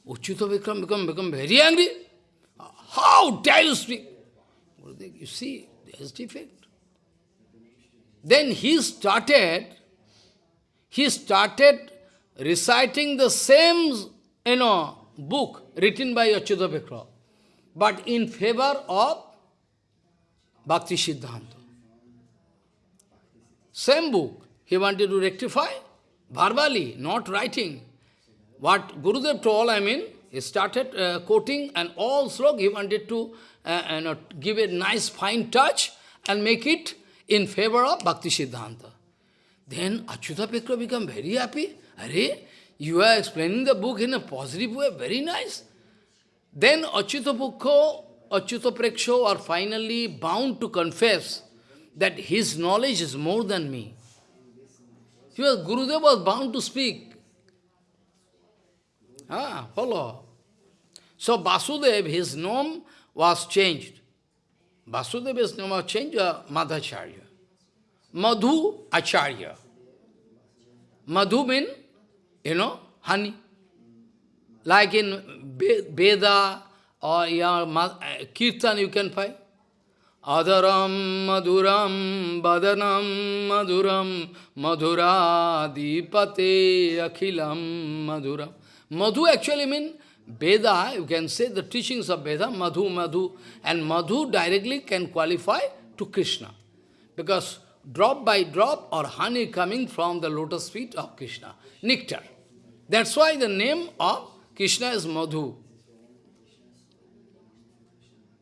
Uchita Vikram become, become very angry. How dare you speak? You see, there is defect. Then he started, he started reciting the same, you know, book written by Achyuta Preksha, but in favor of Bhakti Siddhanta. Same book. He wanted to rectify verbally, not writing. What Gurudev told, I mean, he started uh, quoting and all he wanted to uh, know, give a nice fine touch and make it in favor of Bhakti Siddhanta. Then Achyuta Preksha became very happy. Are, you are explaining the book in a positive way, very nice. Then Achyuta Pukho, Achyuta Preksho are finally bound to confess that his knowledge is more than me. He was, Gurudev was bound to speak. Ah, follow. So Vasudev, his name was changed. Vasudeva's name was changed uh, Madhacharya. Madhu Acharya. Madhu means, you know, honey. Like in Veda or your uh, Kirtan you can find. Adaram madhuram badanam madhuram madhura dipate akhilam madhuram. Madhu actually means Veda, you can say the teachings of Veda, Madhu, Madhu, and Madhu directly can qualify to Krishna. Because drop by drop or honey coming from the lotus feet of Krishna, nectar. That's why the name of Krishna is Madhu.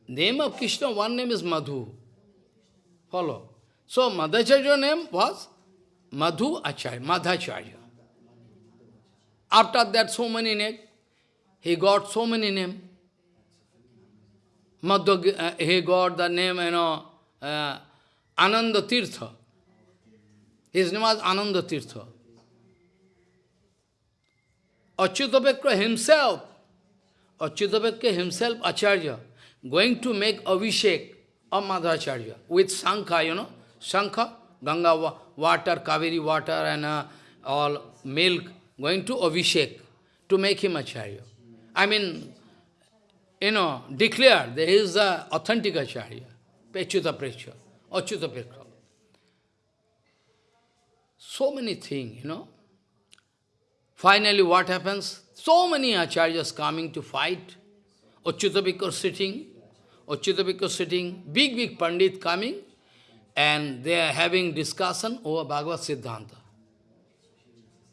Name of Krishna, one name is Madhu. Follow. So Madhacharya name was Madhu Acharya, Madhacharya. After that, so many names. He got so many names. Madhya, uh, he got the name, you know, uh, Ananda Tirtha. His name was Ananda Tirtha. Achyutapreksha himself, Achyutapreksha himself, Acharya, going to make Abhishek of Madhacharya with Sankha, you know, Sankha, Ganga water, Kaveri water and uh, all milk, going to Abhishek to make him Acharya. I mean, you know, declare there is the authentic Acharya, Pechuta Precha, Achyuta. So many things, you know. Finally, what happens? So many acharyas coming to fight. Achyuta sitting, Achyuta sitting, big, big Pandit coming, and they are having discussion over Bhagavad Siddhanta.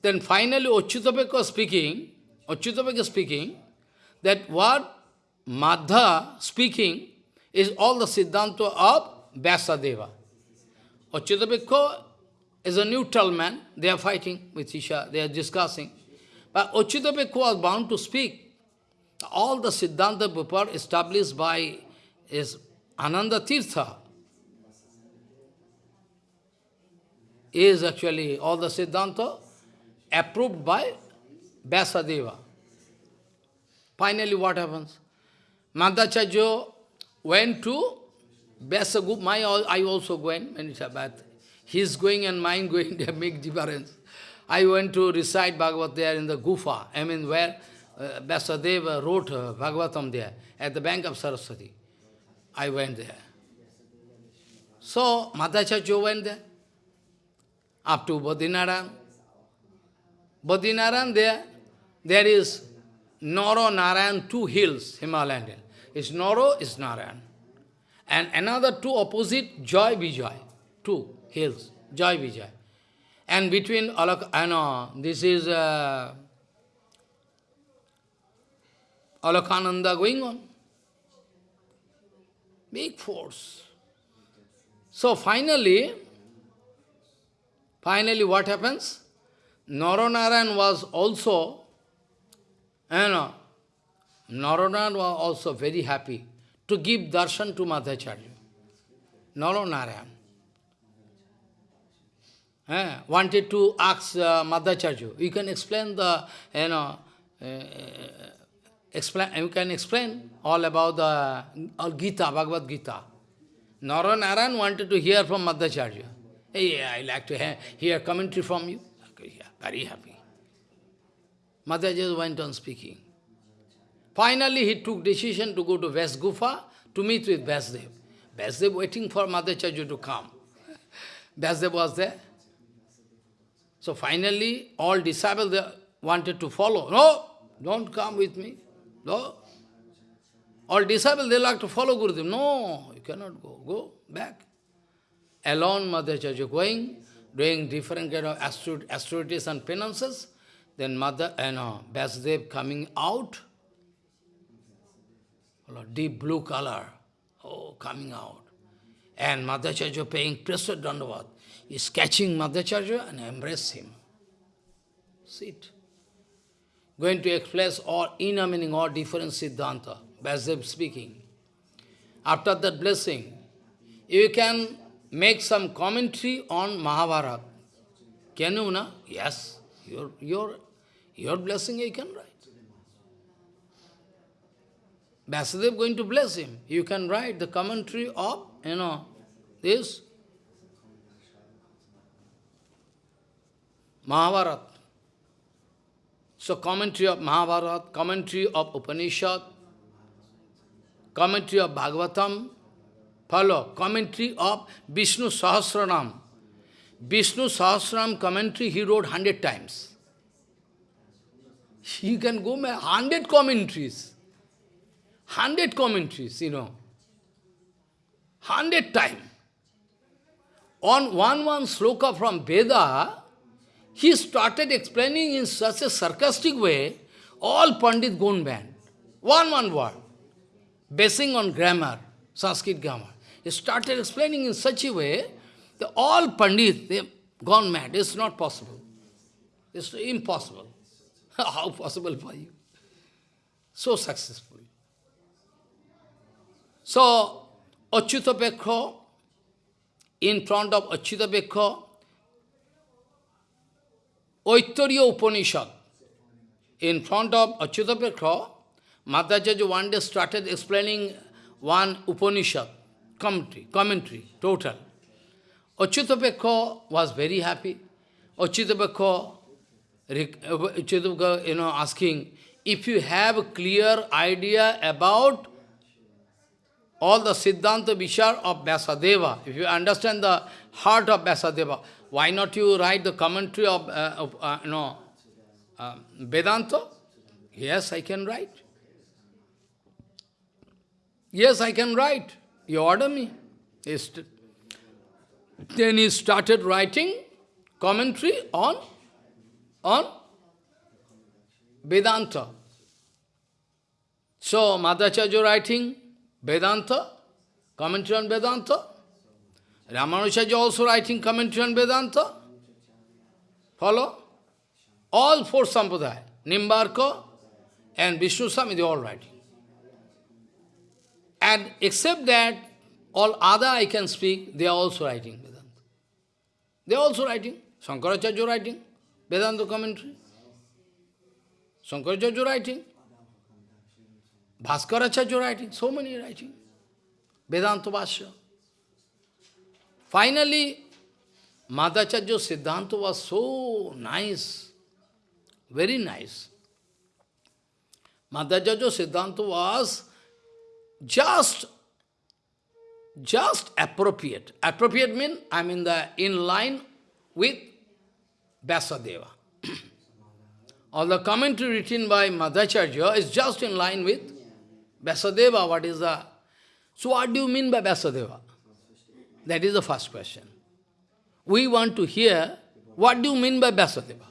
Then finally Achyutapeka speaking, Achyutapeka speaking, that what Madha speaking is all the Siddhanta of Vyasadeva. Achyutapeka is a neutral man, they are fighting with Isha, they are discussing. But Achyutapeka was bound to speak. All the Siddhanta Pupar established by is Ananda Tirtha is actually all the Siddhanta approved by Vyasadeva. Finally, what happens? Madhacharya went to Vyasagup, my I also went it's about his going and mine going, [LAUGHS] they make difference. I went to recite Bhagavad there in the Gufa, I mean where uh, wrote uh, Bhagavatam there, at the bank of Saraswati. I went there. So, Madhacharya went there, up to Badrinaran. Badrinaran there, there is Noro Narayan, two hills, Himalayan hill. It's Noro, it's Narayan. And another two opposite, Joy Vijay, two hills, Joy Vijay. And between, Alak, I know, this is uh, Alakhananda going on. Big force. So finally, finally what happens? Naranarayan was also, you know, Naranaran was also very happy to give darshan to Madhacharya. Naranarayan. Eh, wanted to ask uh, Madhacharya, you can explain the, you know, uh, explain, you can explain all about the all Gita, Bhagavad Gita. Naranaran wanted to hear from Madhacharya. Hey, I like to hear, hear commentary from you. Okay, yeah, very happy. Madhacharya went on speaking. Finally, he took decision to go to Vyas Gufa to meet with Vyasdev. Vyasdev waiting for Madhacharya to come. [LAUGHS] Vyasdev was there. So finally, all disciples they wanted to follow. No, don't come with me. No. All disciples, they like to follow Gurudev. No, you cannot go. Go back. Alone Madhacharya going, doing different kind of austerities and penances. Then Mother, eh, you know, Vyasdev coming out, deep blue color, oh, coming out. And Madhacharya paying pressure dandavat, is catching Madhacharya and embrace him. Sit. Going to express all inner meaning, all different Siddhanta, Vyasadeva speaking. After that blessing, you can make some commentary on Mahabharata. Can you, na? Yes. Your, your, your blessing you can write. Vyasadeva going to bless him. You can write the commentary of, you know, this Mahabharata. So commentary of Mahabharata, commentary of Upanishad, commentary of Bhagavatam, follow, commentary of Vishnu Sahasranam. Vishnu Sahasranam commentary he wrote hundred times. You can go hundred commentaries. Hundred commentaries, you know. Hundred times. On one one sloka from Veda, he started explaining in such a sarcastic way, all Pandit gone banned. One one word. Basing on grammar, Sanskrit grammar. He started explaining in such a way that all Pandit, they gone mad. It's not possible. It's impossible. [LAUGHS] How possible for you? So successful. So, Achyutapekha, in front of Achyutapekha, Aitareya Upanishad, in front of Achyutapekha, Madhacharya one day started explaining one Upanishad, commentary, commentary, total. Achyutapekha was very happy. Achyutapekha, you know, asking, if you have a clear idea about all the Siddhanta Vishar of Vyasadeva, if you understand the heart of Vyasadeva, why not you write the commentary of, uh, of uh, know, uh, Vedanta? Yes, I can write. Yes, I can write. You order me. Then he started writing commentary on on Vedanta. So, Madhacharya writing Vedanta, commentary on Vedanta. Ramanujacharya also writing commentary on Vedanta. Follow? All four sampradaya, Nimbarka and Vishnu Swami, they all writing. And except that, all other I can speak, they are also writing Vedanta. They are also writing. Shankaracharya writing, Vedanta commentary. Shankaracharya writing. Bhaskaracharya writing, so many writing. Vedanta Bhashya. Finally, Madhacharya Siddhanta was so nice, very nice. Madhacharya Siddhanta was just, just appropriate. Appropriate means I'm in the in line with Vyasadeva. [CLEARS THROAT] All the commentary written by Madhacharya is just in line with Vyasadeva. What is the... So what do you mean by Vyasadeva? That is the first question. We want to hear, what do you mean by Vyasadeva?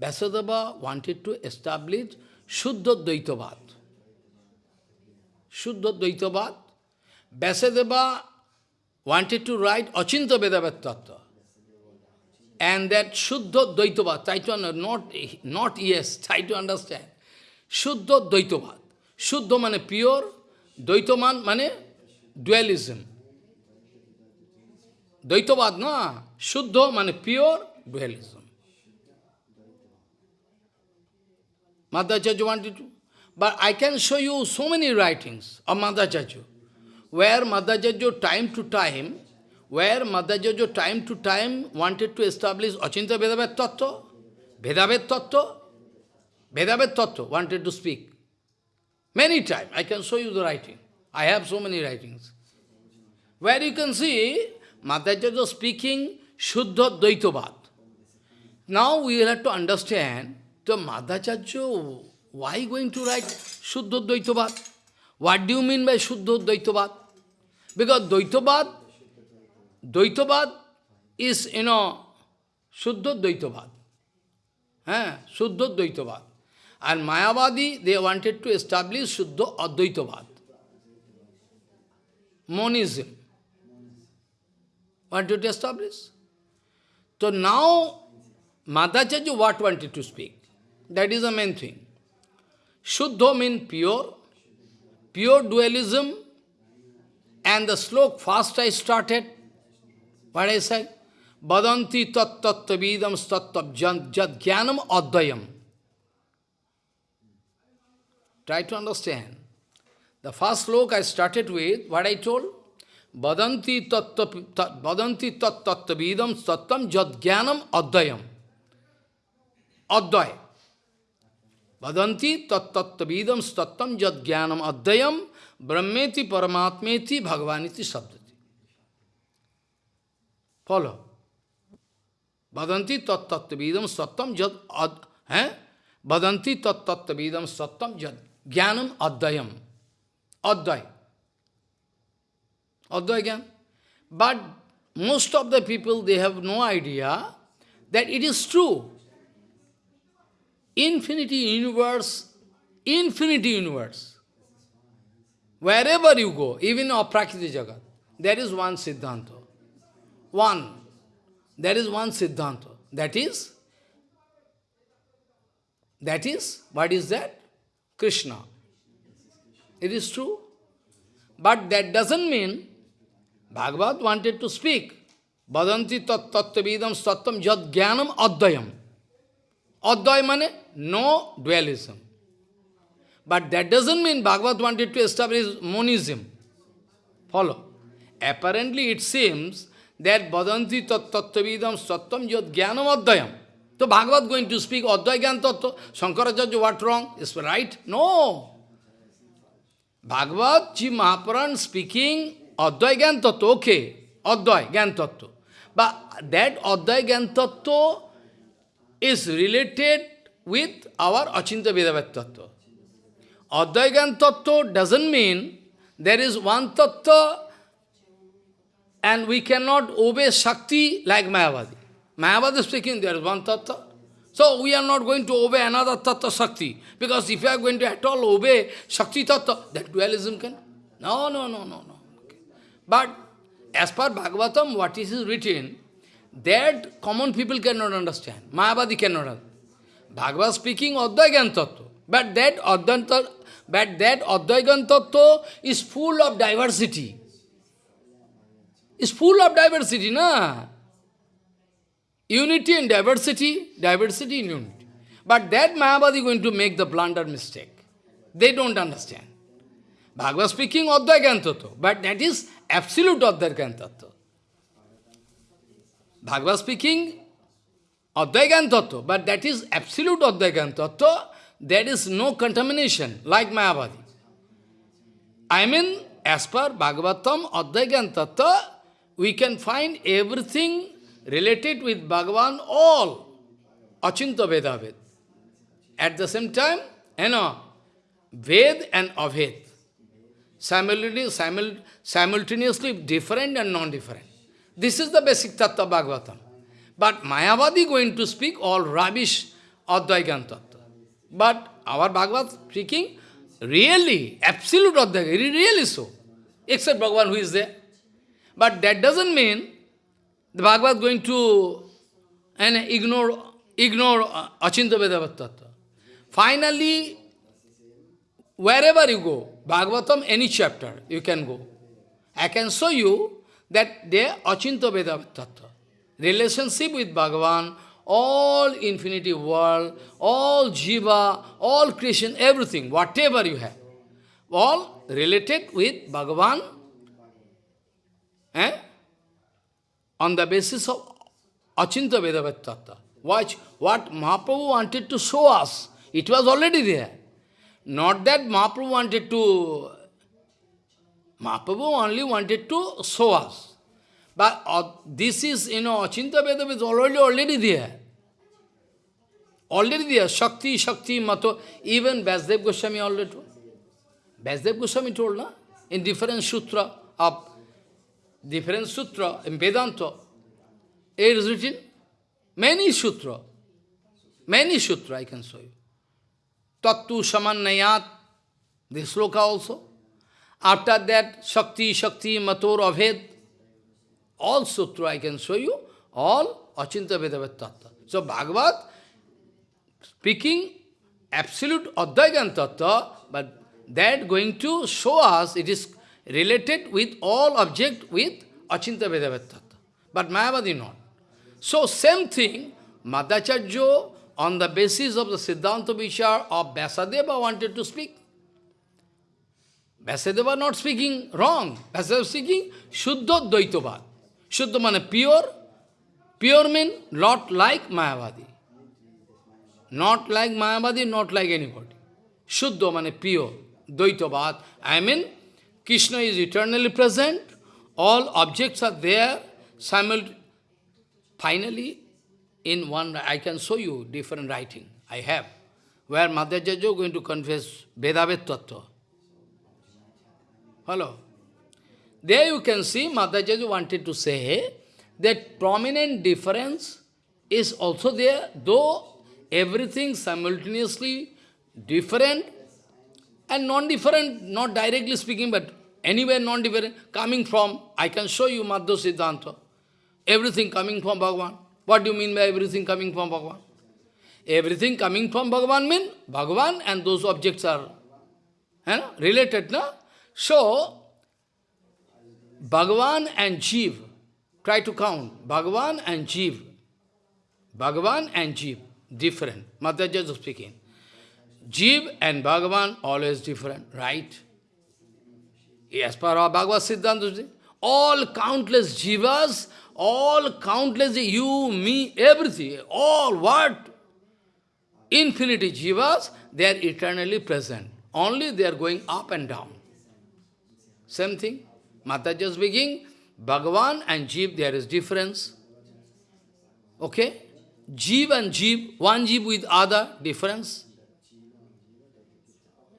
Vyasadeva wanted to establish Shuddha Dvaitavad. Shuddha Dvaitavad. Vyasadeva wanted to write Achinta Vedavat Tattva. And that Shuddha Dvaitavad, try to not, not yes, try to understand. Shuddha Dvaitavad. Shuddha mane pure, Dvaitaman mane dualism. Dvaitavad, na? Shuddha mane pure dualism. Madhacharya wanted to. But I can show you so many writings of Madhacharya, where Madhacharya time to time, where Madhacharya time to time wanted to establish Achinta Vedavet Tattva, Vedavet Tattva, Vedavet Tattva wanted to speak. Many times, I can show you the writing. I have so many writings. Where you can see Madhacharya speaking Shuddha Dvaitavad. Now we will have to understand the Madhacharya, why going to write Shuddha Dvaitavad? What do you mean by Shuddha Dvaitavad? Because Dvaitavad, Dvaitavad is, you know, Shuddha Dvaitavad. Eh? Shuddha Dvaitavad. And Mayavadi, they wanted to establish Shuddha Advaitavad. Monism. Wanted to establish. So now, Madhacharya what wanted to speak? That is the main thing. Shuddha means pure, pure dualism, and the slok first I started, what I said? Badanti tat tattavidam stattab jad jnanam advayam. Try to understand. The first slok I started with, what I told? Badanti tattavidam stattam jad jnanam advayam. Advay. Badanti tattavidam stattam jad jnanam advayam brahmeti paramatmeti bhagavaniti sabdati. Follow. Badanti tattavidam stattam jad ad, eh? Badanti tattavidam stattam jad jnanam advayam. Advay. Advay jnana. But most of the people, they have no idea that it is true. Infinity universe, infinity universe. Wherever you go, even Aprakriti Jagat, there is one Siddhanta. One. There is one Siddhanta. That is, that is, what is that? Krishna. It is true. But that doesn't mean Bhagavad wanted to speak. Badanti tat tattvavidam sattam jad jnanam advayam. Advay mane no dualism. But that doesn't mean Bhagavad wanted to establish monism. Follow. Apparently it seems that Badanti tat tattvavidam sattam jad jnanam advayam. So Bhagavad going to speak Advay Gyan Tattva. Shankaracharya, what wrong? Is right? No. Bhagavad Ji Mahapuran speaking Gyan Tattva, okay. Advay Gyan. But that Gyan Tattva is related with our Achinta Vedavat Tattva. Advay Gyan doesn't mean there is one Tattva and we cannot obey Shakti like Mayavadi. Mayavada speaking, there is one tattva. So we are not going to obey another tattva Shakti. Because if you are going to at all obey Shakti tattva, that dualism can. No, no, no, no, no. Okay. But as per Bhagavatam, what is written, that common people cannot understand. Mayavadi cannot. Bhagavad speaking Advaigan Tattva. But that Advaita, but that Advaigan Tattva is full of diversity. Is full of diversity, na? Unity and diversity, diversity in unity. But that Mayavadi is going to make the blunder mistake. They don't understand. Bhagavad speaking Advaigan Tattva, but that is absolute Advaigan Tattva. Bhagavad speaking Advaigan Tattva, but that is absolute Advaigan Tattva, there is no contamination, like Mayavadi. I mean, as per Bhagavatam, Advaigan Tattva, we can find everything related with Bhagavan, all, Achinta Veda Ved. At the same time, you know, Ved and Aved, simultaneously, simultaneously different and non-different. This is the basic Tattva Bhagavatam. But Mayavadi going to speak all rubbish Advaigan Tattva. But our Bhagavad speaking, really, absolute Advaigan, really so. Except Bhagavan who is there. But that doesn't mean the Bhagavad going to and ignore ignore uh, Achinta Vedava Finally, wherever you go, Bhagavatam, any chapter, you can go. I can show you that they are Achinta Vedava Tattva. Relationship with Bhagavan, all infinity world, all jiva, all creation, everything, whatever you have, all related with Bhagavan eh? On the basis of Achinta. Watch what Mahaprabhu wanted to show us. It was already there. Not that Mahaprabhu wanted to... Mahaprabhu only wanted to show us. But uh, this is, you know, Achinta is already, already there. Already there. Shakti, Shakti, Mato. Even Vasudev Goswami already told. Vasudev Goswami told, na? in different sutra of different sutra in Vedanta. It is written many sutra. Many sutra I can show you. Tattu Samannayat, this sloka also. After that, Shakti, Shakti, Mator, Aved, all sutra I can show you, all Achinta Vedavat. So Bhagavad speaking absolute Advaigan Tattva, but that going to show us it is related with all object with Achinta Vedavat Tattva. But Mayavadi not. So same thing, Madhacharya on the basis of the Siddhanta Vichar of Vyasadeva wanted to speak. Vyasadeva not speaking wrong. Vyasadeva speaking Shuddha Dvaitavad. Shuddha means pure. Pure means not like Mayavadi. Not like Mayavadi, not like anybody. Shuddha means pure. Dvaitavad. I mean, Krishna is eternally present. All objects are there. Simul Finally, in one, I can show you different writing. I have. Where Madhacharya is going to confess Vedavet Tattva. Hello. There you can see Madhacharya wanted to say that prominent difference is also there, though everything simultaneously different and non-different, not directly speaking, but anywhere non-different, coming from, I can show you Madhva Siddhanta, everything coming from Bhagavan. What do you mean by everything coming from Bhagavan? Everything coming from Bhagavan means Bhagavan and those objects are you know, related. No? So, Bhagavan and Jeev, try to count, Bhagavan and Jeev, Bhagavan and Jeev, different. Madhacharya is speaking. Jeev and Bhagavan, always different, right? As per our Bhagavad Siddhanta, all countless jivas, all countless, you, me, everything, all what? Infinity jivas, they are eternally present. Only they are going up and down. Same thing. Madhacharya speaking, Bhagavan and Jeev, there is difference. Okay? Jeev and Jeev, one Jeev with other, difference.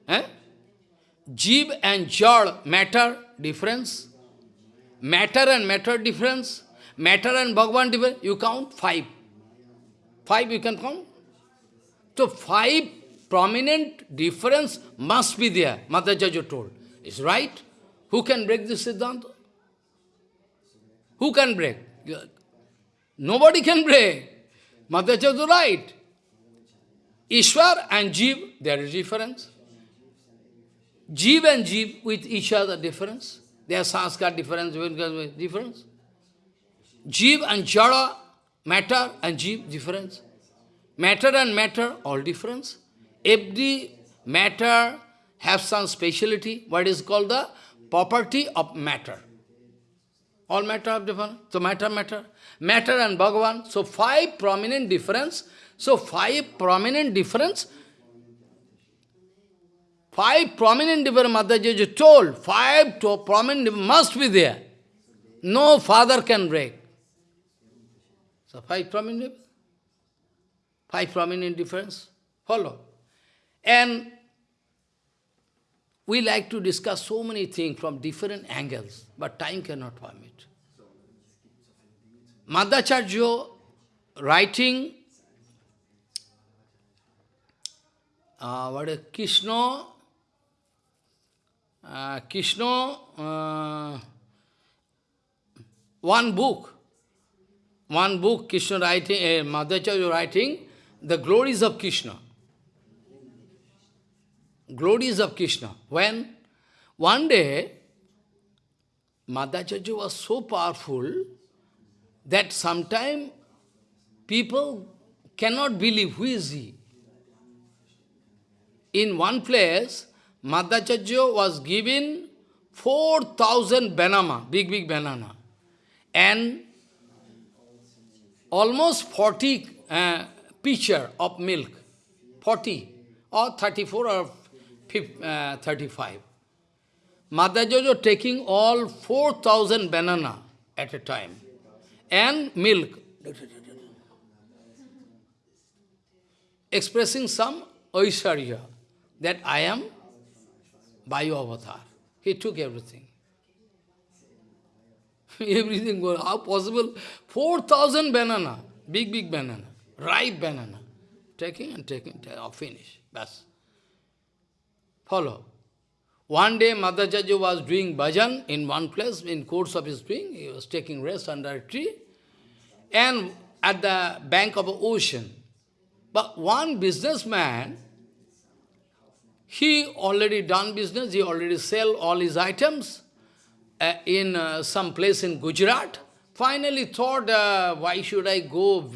Eh? Jeev and Jad, matter, difference. Matter and matter, difference. matter and Bhagavan different, you count five. Five you can count. So five prominent difference must be there, Madhacharya told. Is right? Who can break this Siddhanta? Who can break? Nobody can break. Madhacharya is right. Ishwar and Jeev, there is difference. Jeev and Jeev with each other difference. There are sanskar difference, difference. Jeev and Jara, matter and Jeev difference. Matter and matter, all difference. Every matter has some speciality, what is called the property of matter. All matter of different. So matter, matter. Matter and Bhagavan. So five prominent difference. So five prominent difference. Five prominent difference, Madhacharya told, five to prominent must be there. No father can break. So five prominent Five prominent difference. Follow. And we like to discuss so many things from different angles, but time cannot permit. Madhacharya writing uh, what is Krishna, uh, Krishna, uh, one book, one book Krishna writing, uh, Madhacharya writing, the glories of Krishna. Glories of Krishna. When one day, Madhacharya was so powerful that sometime people cannot believe who is he. In one place, Madhacharya was given 4,000 banana, big, big banana, and almost 40 uh, pitcher of milk, 40 or 34 or 50, uh, 35. Madhacharya taking all 4,000 banana at a time. And milk, expressing some Aishwarya, that I am Vayu avatar. He took everything. [LAUGHS] everything, was, how possible? 4,000 banana, big, big banana ripe banana. Taking and taking, taking oh, uh, finish. Bas. Follow. One day Madhacharya was doing bhajan in one place, in course of his doing, he was taking rest under a tree, and at the bank of the ocean. But one businessman, he already done business, he already sell all his items uh, in uh, some place in Gujarat. Finally thought, uh, why should I go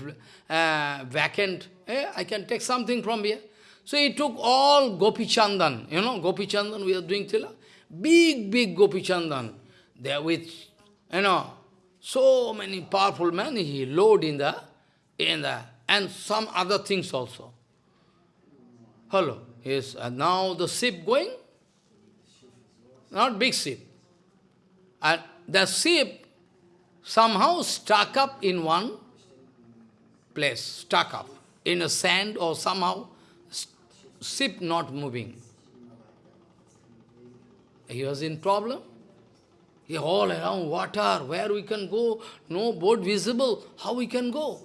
uh, vacant? Eh, I can take something from here. So he took all Gopi Chandan, you know, Gopi Chandan, we are doing tila. Big, big Gopi Chandan. There with, you know, so many powerful men, he load in the, in the, and some other things also. Hello. And now the ship going, not big ship. And the ship somehow stuck up in one place, stuck up in a sand or somehow ship not moving. He was in problem. He all around water, where we can go, no boat visible, how we can go?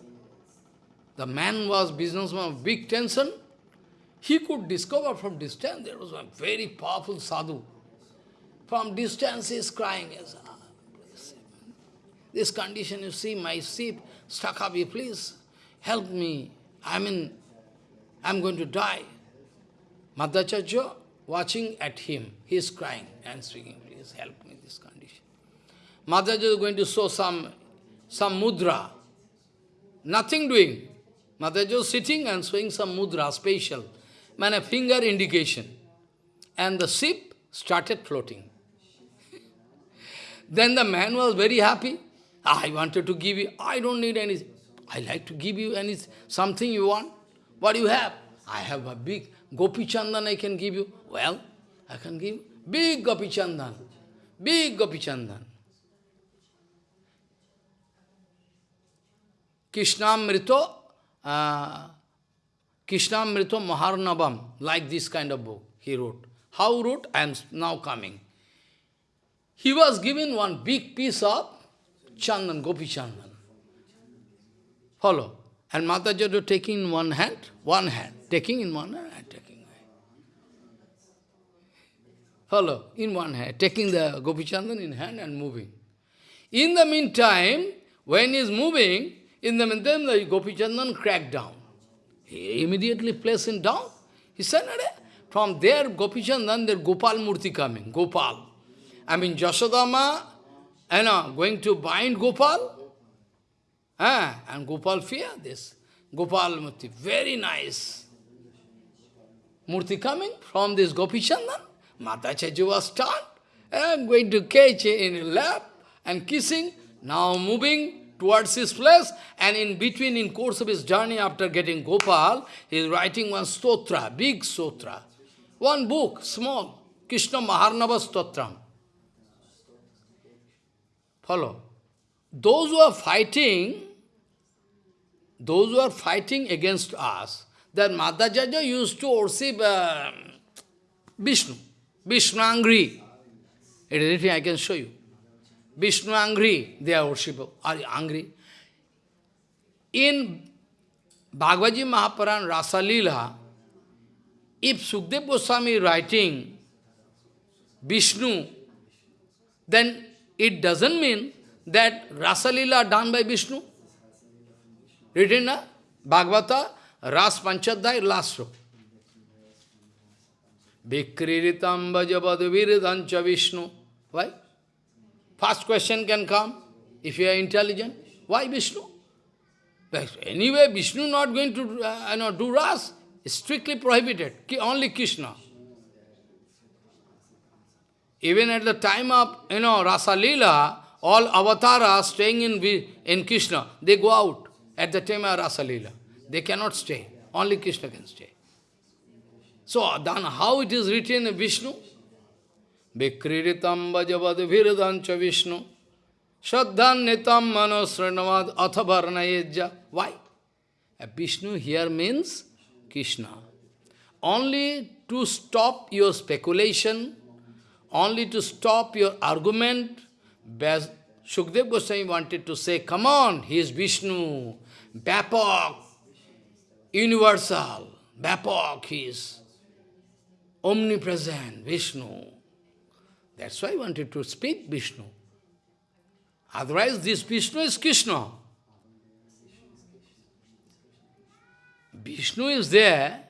The man was businessman, big tension. He could discover from distance, there was a very powerful sadhu. From distance he is crying, ah, this condition, you see, my ship stuck up, please help me. I mean, I'm going to die. Madhacharya watching at him, he is crying and speaking, please help me this condition. Madhacharya is going to show some, some mudra, nothing doing. Madhacharya is sitting and showing some mudra, special, man, a finger indication. And the ship started floating. then the man was very happy. I wanted to give you, I don't need anything. I like to give you any something you want. What do you have? I have a big Gopi Chandan I can give you. Well, I can give big Gopi Chandan. Big Gopi Chandan. Krishnamrito, uh, Krishnamrito Maharnavam, like this kind of book he wrote. How wrote? I am now coming. He was given one big piece of Chandan, Gopi Chandan. Follow. And Madhacharya taking in one hand, one hand, taking in one hand, and taking away. Follow, in one hand, taking the Gopi Chandan in hand and moving. In the meantime, when he is moving, in the meantime, the Gopi Chandan cracked down. He immediately placed him down. He said, from there, Gopi Chandan, there Gopal Murti coming, Gopal. I mean, Jasodama, you know, going to bind Gopal. Ah, and Gopal fear this. Gopal Murti, very nice. Murti coming from this Gopi Chandan. Madhacharya was stunned. And going to catch in a lap and kissing. Now moving towards his place. And in between, in course of his journey after getting Gopal, he is writing one stotra, big stotra. One book, small, Krishna Maharnava Stotram. Follow. Those who are fighting, those who are fighting against us, that Madhacharya used to worship uh, Vishnu. Vishnu angry. It is written, I can show you. Vishnu angry, they are worshiping, are angry. In Bhagavad Mahapuran Rasa Leela, if Sukdev Goswami writing Vishnu, then it doesn't mean that Rasa Leela done by Vishnu. Written na Bhagavata, Ras Panchadhyay, last row. Vikriritam bhajavad viridancha Vishnu. Why? First question can come, if you are intelligent. Why Vishnu? Anyway, Vishnu not going to uh, you know, do Ras. Strictly prohibited. Only Krishna. Even at the time of, you know, Rasa Leela, all avatars staying in, in Krishna, they go out at the time of Rasa Leela. They cannot stay. Only Krishna can stay. So, then how it is written in Vishnu? Vikriritam vajavad viridancha Vishnu Shraddhan nitam manosranavad athavarnayejja. Why? A Vishnu here means Krishna. Only to stop your speculation, only to stop your argument, Shukdev Goswami wanted to say, come on, he is Vishnu, Bapak, universal, Bapak, he is omnipresent, Vishnu. That's why I wanted to speak Vishnu. Otherwise, this Vishnu is Krishna. Vishnu is there,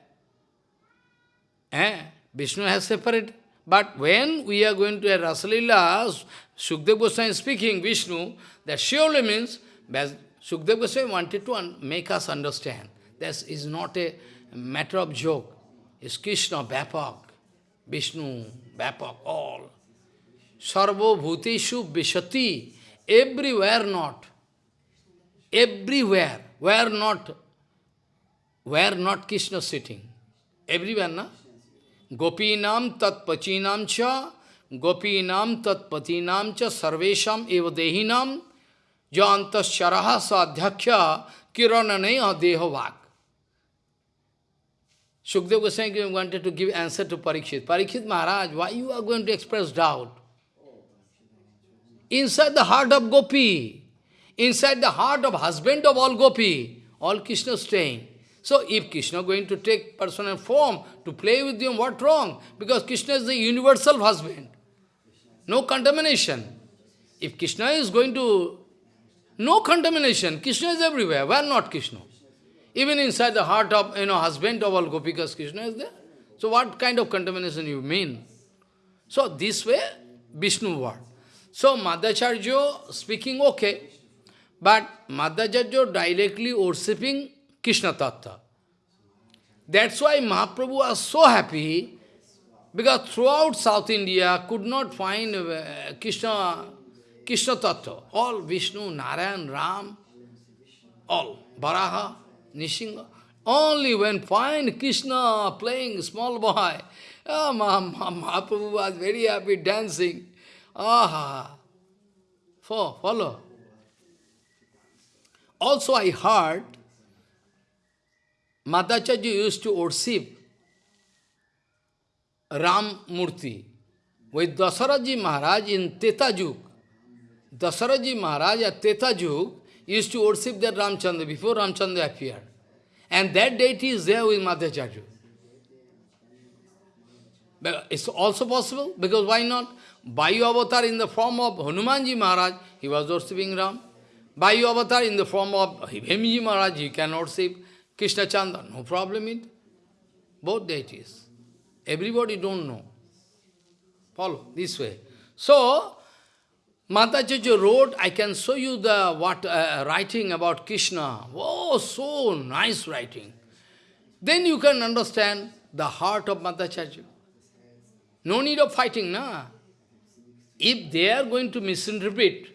eh? Vishnu has separate. But when we are going to a Rasalila, Sukdev Goswami is speaking Vishnu, that surely means, Sukdev Goswami wanted to make us understand. This is not a matter of joke. It's Krishna, Bhapak, Vishnu, Bhapak, all. Sarvo Bhuteshu Vishati, everywhere not. Everywhere, where not, where not Krishna sitting. Everywhere, na? Gopinam tat pachinam cha, gopinam tat patinam cha, sarvesham eva dehinam, jantas charaha sadhyakya, kiranane deho vak. Shukdev Goswami wanted to give answer to Parikshit. Parikshit Maharaj, why you are going to express doubt? Inside the heart of Gopi, inside the heart of husband of all Gopi, all Krishna staying. So if Krishna going to take personal form to play with you, what wrong? Because Krishna is the universal husband. No contamination. If Krishna is going to... No contamination. Krishna is everywhere. Where not Krishna? Even inside the heart of, you know, husband of all Gopikas, Krishna is there. So what kind of contamination you mean? So this way, Vishnu word. So Madhacharya speaking okay, but Madhacharya directly worshipping Krishna Tattva. That's why Mahaprabhu was so happy, because throughout South India could not find uh, Krishna, Krishna Tattva. All Vishnu, Narayan, Ram, all, Baraha, Nishinga. Only when find Krishna playing small boy, oh, Mahaprabhu was very happy dancing. Aha! For, follow. Also I heard Madhacharya used to worship Ram Murti with Dasaraji Maharaj in Tetajuk. Dasaraji Maharaj at Teta Yug used to worship that Ramchandra before Ramchandra appeared. And that deity is there with Madhacharya. It's also possible, because why not? Bayu avatar in the form of Hanumanji Maharaj, he was worshipping Ram. Bayu avatar in the form of Hanumanji Maharaj, he can worship Krishna Chandra, no problem in both deities. Everybody don't know. Follow this way. So, Madhacharya wrote, I can show you the what uh, writing about Krishna. Oh, so nice writing. Then you can understand the heart of Madhacharya. No need of fighting, na. If they are going to misinterpret,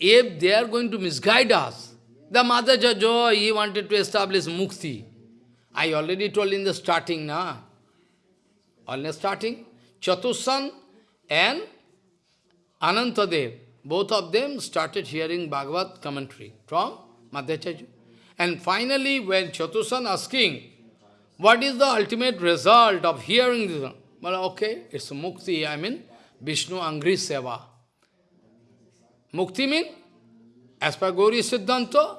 if they are going to misguide us, the Madhacharya, oh, he wanted to establish mukti. I already told in the starting, na. Only starting, Chatussan and Anantadev, both of them started hearing Bhagavad commentary from Madhacharya. And finally, when Chatussan asking, what is the ultimate result of hearing this? Well, okay, it's mukti, I mean, Vishnu Angri Seva. Mukti mean, as per Gauri Siddhanta,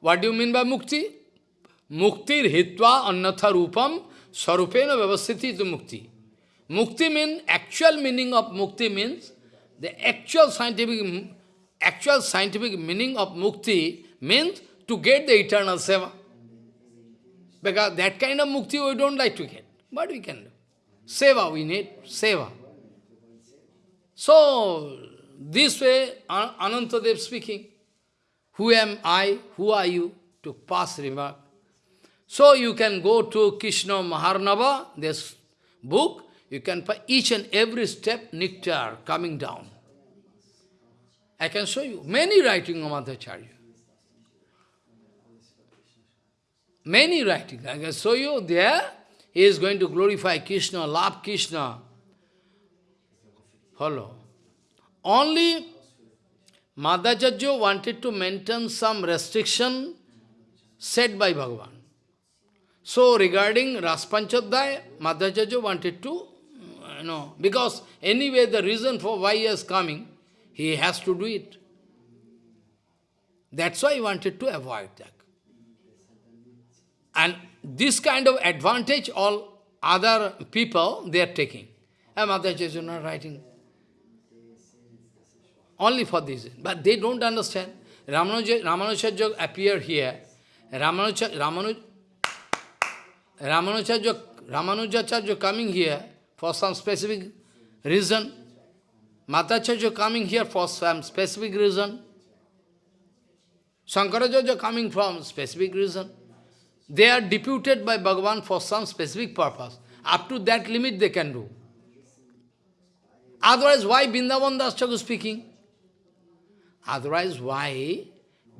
what do you mean by mukti? Muktir hitva annatha rupam sarupena vyavasthiti to mukti. Mukti means, actual meaning of mukti means, the actual scientific, actual scientific meaning of mukti means to get the eternal seva. Because that kind of mukti we don't like to get. But we can do? Seva we need, seva. So, this way, Anantadev speaking, who am I, who are you, to pass remark. So you can go to Krishna Maharnava, this book, you can find each and every step nectar coming down. I can show you many writing of Madhacharya. Many writing. I can show you there. He is going to glorify Krishna, love Krishna. Follow. Only Madhacharya wanted to maintain some restriction set by Bhagavan. So regarding Raspanchadhyay, Madhacharya wanted to you know, because anyway the reason for why he is coming, he has to do it. That's why he wanted to avoid that. And this kind of advantage all other people, they are taking. And is not writing. Only for this. But they don't understand. Ramanuja, Ramanujacharya appeared here. Ramanuja, Ramanuj, Ramanujacharya, Ramanujacharya coming here, for some specific reason. Madhacharya coming here for some specific reason. Shankaracharya coming from specific reason. They are deputed by Bhagavan for some specific purpose. Up to that limit they can do. Otherwise, why Bindavan Das Thakur speaking? Otherwise, why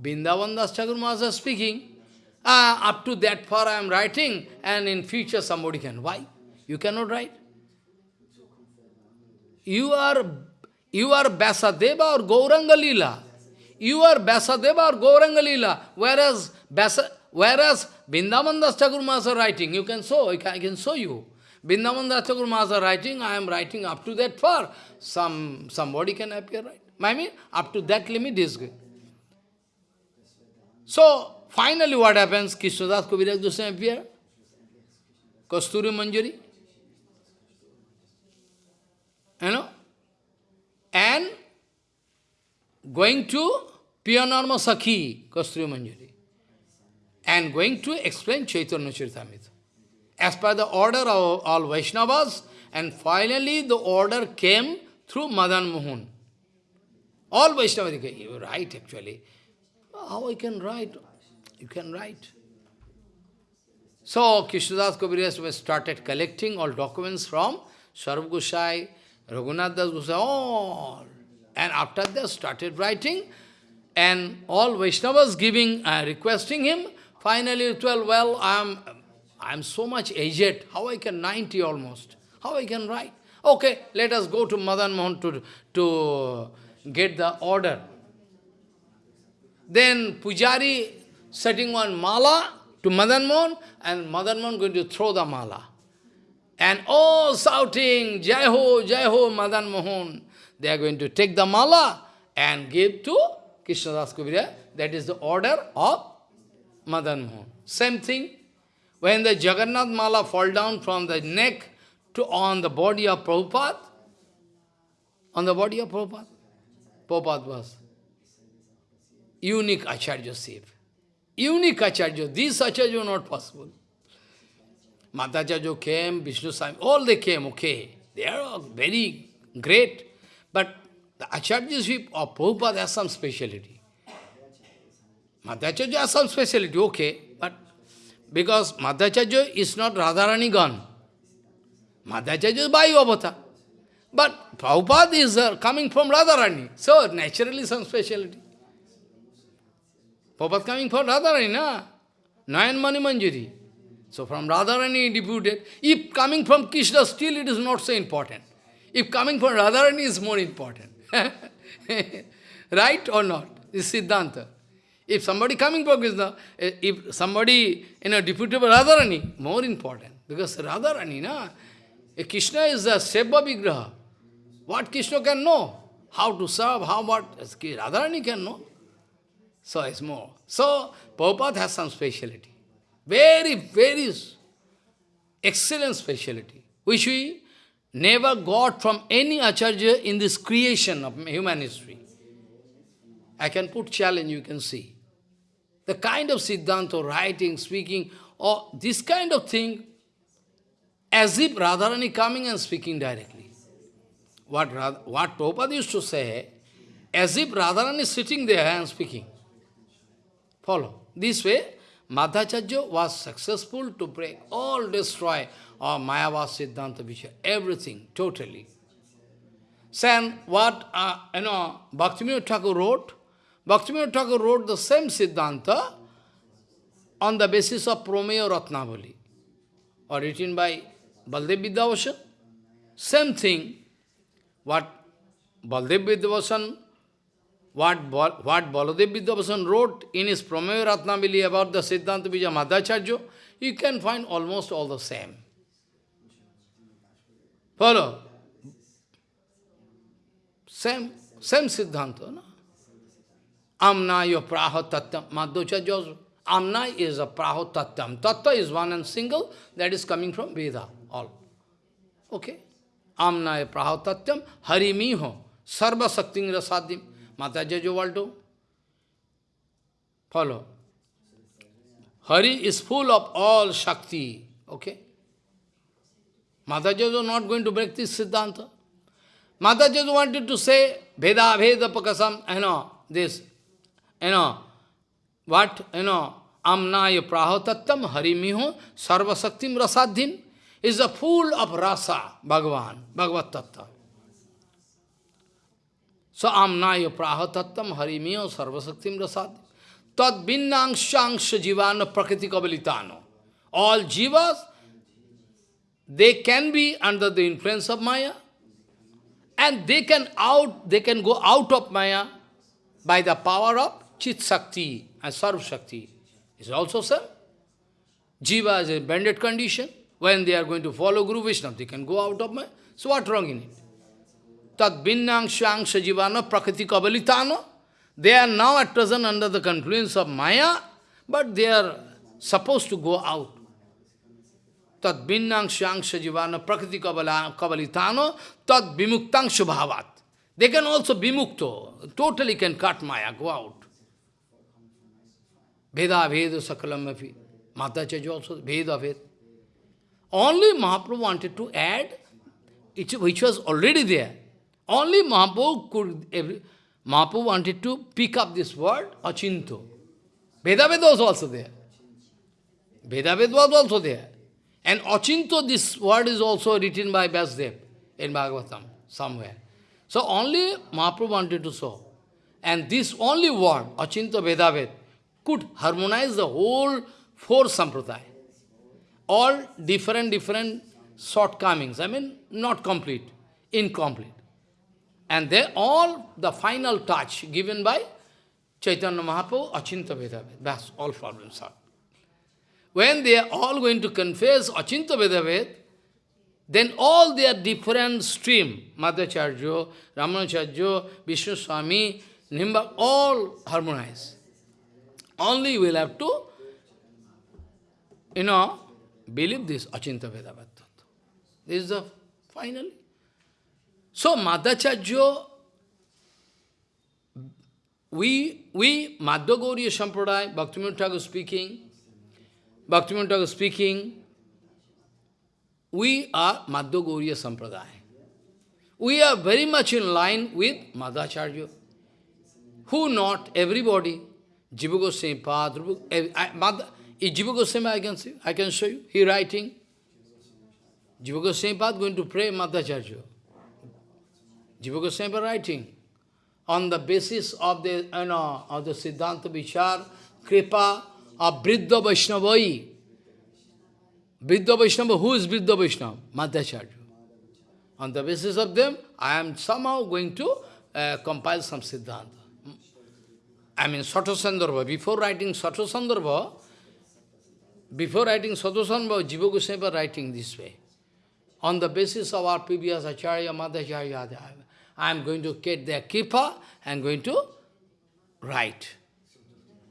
Bindavan Das speaking? Uh, up to that far I am writing, and in future somebody can. Why? You cannot write. You are, you are Vyasadeva or Gauranga Lila. You are Vyasadeva or Gauranga Lila. Whereas, Basa, whereas Bindavan Das Thakur writing, you can show, I can, I can show you. Bindavan Das Thakur writing, I am writing up to that far. Some, somebody can appear, right? I mean, up to that limit is good. So, finally what happens? Krishnadas Kaviraj Goswami appear. Kasturi Manjari. you know, and going to Piyanarma Sakhi, Kasturi Manjari, and going to explain Chaitanya Charitamrita. As per the order of all Vaishnavas, and finally the order came through Madan Mohan. All Vaishnavas, you write actually. How I can write? You can write. So Krishnadas Kaviraj started collecting all documents from Sarv Gosai, Raghunath Das Goswami, all. And after that started writing, and all Vaishnavas giving, uh, requesting him, finally well, I am I am so much aged, how I can, 90 almost, how I can write? Okay, let us go to Madan Mohan to, to get the order. Then Pujari setting one mala to Madan Mohan, and Madan Mohan going to throw the mala. And all shouting, Jai Ho, Jai Ho, Madan Mohan. They are going to take the mala and give to Krishna Das Kaviraj. That is the order of Madan Mohan. Same thing, when the Jagannath Mala fall down from the neck to on the body of Prabhupada, on the body of Prabhupada, Prabhupada was unique Acharya Siv. Unique Acharya. These Acharya were not possible. Madhacharya came, Vishnu Swami, all they came, okay. They are all very great. But the Acharyaship of Prabhupada has some speciality. Madhacharya has some speciality, okay. But because Madhacharya is not Radharani gone. Madhacharya is Vayu Avatar. But Prabhupada is uh, coming from Radharani. So naturally some speciality. Prabhupada coming from Radharani, na? Nayan Mani Manjari. So from Radharani deputed. If coming from Krishna, still it is not so important. If coming from Radharani is more important. [LAUGHS] right or not? This is Siddhanta. If somebody coming from Krishna, eh, if somebody, you know, deputed by Radharani, more important. Because Radharani, na? Eh, Krishna is a Seva Vigraha. What Krishna can know? How to serve, how what Radharani can know. So it's more. So Prabhupada has some speciality. Very, very excellent speciality, which we never got from any Acharya in this creation of human history. I can put challenge, you can see. The kind of Siddhanta, writing, speaking, or this kind of thing, as if Radharani coming and speaking directly. What, what Prabhupada used to say, as if Radharani is sitting there and speaking. Follow. This way, Madhacharya was successful to break, all destroy, or Mayavad Siddhanta Vishya, everything, totally. Then what, uh, you know, Bhaktivinoda Thakur wrote, Bhaktivinoda Thakur wrote the same Siddhanta on the basis of Prameya Ratnavali, or written by Baldev Vidyabhushan. Same thing, what Baldev Vidyabhushan what, what Baladev Vidyabhushan wrote in his Prameya Ratnavali about the Siddhanta Vijaya Madhacharya, you can find almost all the same. Follow? Same, same Siddhanta. No? Amnaya Praha Tattam. Madhacharya. Amna is a Praho Tattam. Tattva is one and single, that is coming from Veda, all. Okay? आमनाय Hari मी हो सर्वशक्ति रसादिम माता जय जो world follow. Hari is full of all shakti, okay? माता जय जो not going to break this siddhanta. माता जय जो वॉन्टेड टू से भेदाभेद पकसम है नो दिस है नो वट है नो आमनाय प्राहतत्यम हरिमी हो सर्वशक्तिम रसाधीन is a pool of rasa, Bhagavan, Bhagavad Tattva. So amnaya prahatattam harimiyo sarvasaktim rasad. Tad binnangshangsha jivana prakriti kabalitano. All jivas, they can be under the influence of Maya, and they can out, they can go out of Maya by the power of Chit Shakti and Sarv Shakti. Is also sir. Jiva is a banded condition. When they are going to follow Guru Vishnu, they can go out of Maya. So what wrong in it? Tad binnangshangsha jivana prakriti kabalitano. They are now at present under the confluence of Maya, but they are supposed to go out. Tad binnangshangsha jivana prakriti kabalitano, tad bimuktangsha bhavat. They can also be mukto, totally can cut Maya, go out. Veda Veda Sakalam Mafi. Madhacharya also, Veda Veda. Only Mahaprabhu wanted to add, which was already there. Only Mahaprabhu could, every, Mahaprabhu wanted to pick up this word, achinto. Vedaved was also there. Vedaved was also there. And achinto, this word is also written by Vyasdev in Bhagavatam, somewhere. So only Mahaprabhu wanted to show. And this only word, achinto Vedaved, could harmonize the whole four sampradaya. All different, different shortcomings. I mean, not complete, incomplete. And they all the final touch given by Chaitanya Mahaprabhu, Achinta Vedaved. That's all problems are. When they are all going to confess Achinta Vedaved, then all their different stream, Madhacharya, Ramanacharya, Vishnu Swami, Nimba, all harmonize. Only we'll have to, you know, believe this Achinta Vedavata. This is the final. So Madhacharya, we, we, Madhya Gauriya Sampradaya, Bhaktivinoda speaking, Bhaktivinoda Thakur speaking, we are Madhya Gauriya Sampradaya. We are very much in line with Madhacharya. Who not? Everybody. Jiva Goswami Pad, Is Jiva Goswami I can see, I can show you. He writing. Jiva Goswami Pad going to pray Madhacharya. Jiva Goswami Pad writing. On the basis of the, you know, of the Siddhanta Vichar, Kripa of Vriddha Vaishnavai. Vriddha Vaishnava, who is Vriddha Vaishnava? Madhacharya. On the basis of them, I am somehow going to uh, compile some Siddhanta. I mean, Sato Sandarbha. Before writing Sato Sandarbha, before writing Sandarbha, Jiva Goswami was writing this way. On the basis of our previous Acharya, Madhacharya, I am going to get their kripa and going to write.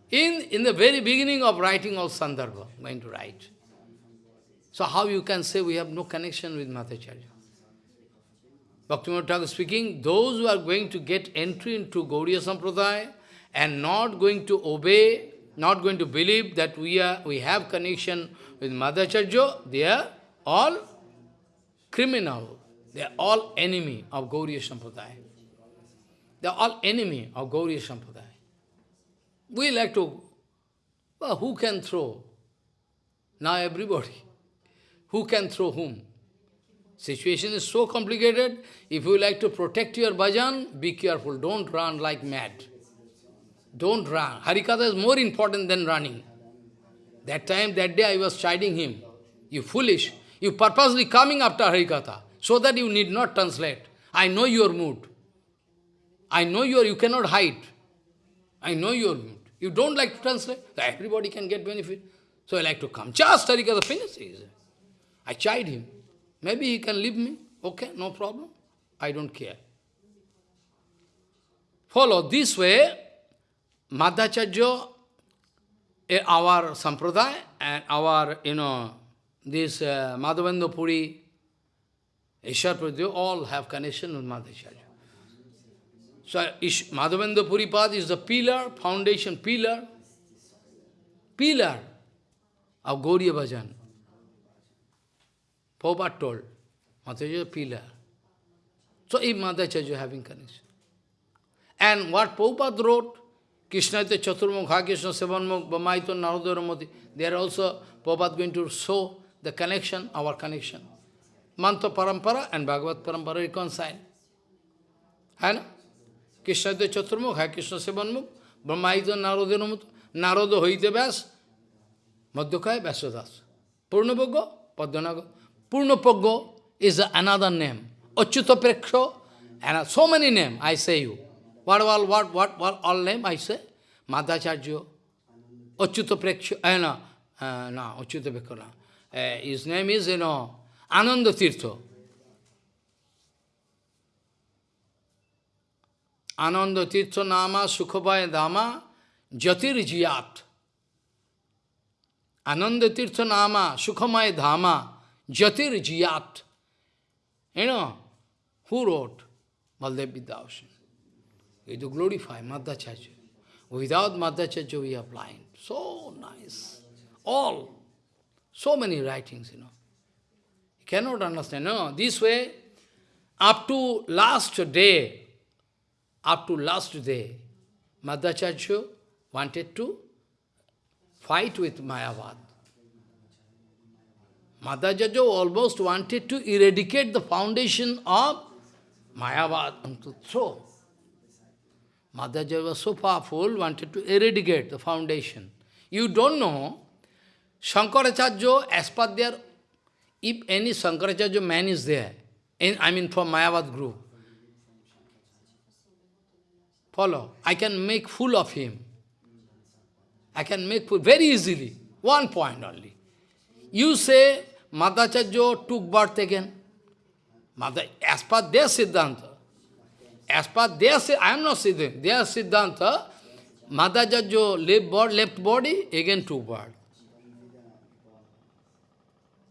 In, in the very beginning of writing of Sandarbha, I'm going to write. So how you can say we have no connection with Madhacharya? Bhaktivinoda Thakur speaking, those who are going to get entry into Gauriya Sampradaya and not going to obey, not going to believe that we are we have connection with Madhacharya, they are all criminal. They are all enemy of Gauriya Sampradaya. They are all enemy of Gauriya Sampradaya. We like to, well, who can throw? Now everybody. Who can throw whom? Situation is so complicated. If you like to protect your bhajan, be careful. Don't run like mad. Don't run. Harikatha is more important than running. That time, that day, I was chiding him. You foolish. You purposely coming after Harikatha, so that you need not translate. I know your mood. I know your, you cannot hide. I know your mood. You don't like to translate. Everybody can get benefit. So I like to come. Just Harikatha finishes. I chide him. Maybe he can leave me. Okay, no problem. I don't care. Follow this way, Madhacharya, our sampradaya and our, you know, this uh, Madhavendra Puri, Ishar Pradyo, all have connection with Madhacharya. So Ish, Madhavendra Puri Pad is the pillar, foundation pillar, pillar of Gauriya Bhajan. Prabhupada told, Madhacharya pillar. So if Madhacharya having connection. And what Prabhupada wrote, Krishna ite Chaturmukha, Krishna Sevanmukh, Bamaito, Narodaramati, they are also, Prabhupada going to show the connection, our connection. Mantra Parampara and Bhagavad Parampara reconcile. Hai Krishna ite Chaturmukha, Krishna Sevanmukh, Brahmaito, Narodaramati, Naroda hoite Vyas, Madhyakaya Vyasadas. Purnapoggo, Padmanaga. Purnapoggo is another name. Achyuta Preksho, and so many names, I say you. What all, what, what, what all name I say? Madhacharya, Achyuta Preksho, uh, no, uh, no, Achyuta. Uh, his name is, you know, Ananda Tirtha. Ananda Tirtha Nama Sukhabaya Dama Jatir Jiyat. Ananda Tirtha Nama Sukhamaya Dhama Jatir Jiyat. You know, who wrote? Baldev Vidyabhushan. We to glorify Madhacharya. Without Madhacharya we are blind. So nice. All. So many writings, you know. You cannot understand. No, this way, up to last day, up to last day, Madhacharya wanted to fight with Mayavad. Madhacharya almost wanted to eradicate the foundation of Mayavad and to throw. Madhacharya was so powerful, wanted to eradicate the foundation. You don't know, Shankaracharya, as per their, if any Shankaracharya man is there, in, I mean from Mayavad group, follow, I can make fool of him. I can make fool very easily. One point only. You say Madhacharya took birth again. Mother, as per their Siddhanta, as per their, I am not Siddhanta, their Siddhanta, Madhacharya left body, left body, again took birth.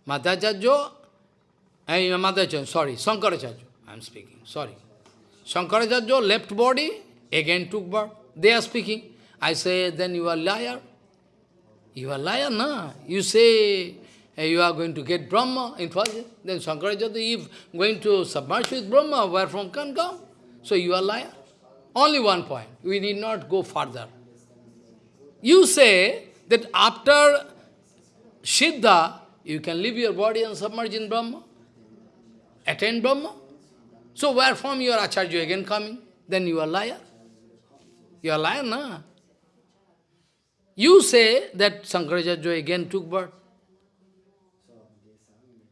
Madhacharya, eh, Madhacharya, sorry, Sankaracharya, I am speaking, sorry. Sankaracharya left body, again took birth. They are speaking. I say, then you are liar. You are liar, na? You say eh, you are going to get Brahma in. Then Shankaracharya, if going to submerge with Brahma, where from can come? So you are liar. Only one point. We need not go further. You say that after Siddha, you can leave your body and submerge in Brahma, attain Brahma. So where from your Acharya again coming? Then you are liar. You are liar, na? You say that Sankaracharya again took birth.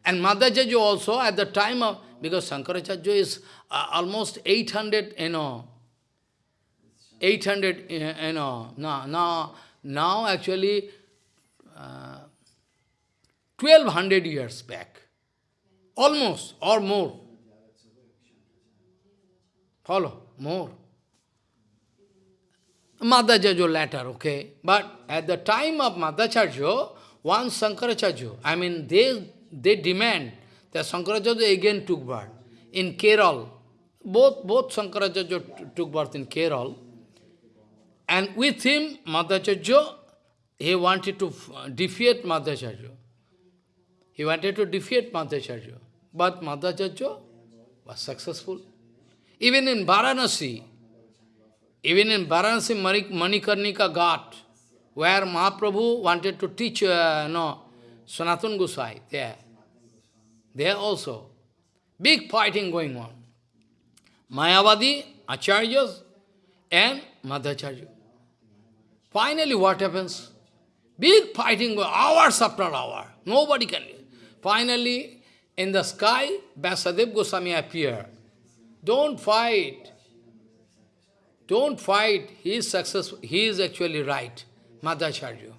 And Madhacharya also at the time of, because Sankaracharya is uh, almost 800, you know, 800, uh, you know, now, now, now actually uh, 1200 years back, almost, or more. Follow, more. Madhacharya later, okay. But at the time of Madhacharya, one Sankaracharya, I mean, they, they demand that Sankaracharya again took birth in Kerala. Both, both Sankaracharya t- took birth in Kerala. And with him, Madhacharya, he wanted to defeat Madhacharya. He wanted to defeat Madhacharya. But Madhacharya was successful. Even in Varanasi, even in Varanasi Manikarnika Ghat, where Mahaprabhu wanted to teach, uh, no, Sanatana Gosai, there. There also. Big fighting going on. Mayavadi, Acharyas, and Madhacharya. Finally, what happens? Big fighting, hours after hour. Nobody can. Finally, in the sky, Vyasadeva Goswami appear. Don't fight. Don't fight. He is successful. He is actually right. Madhacharya.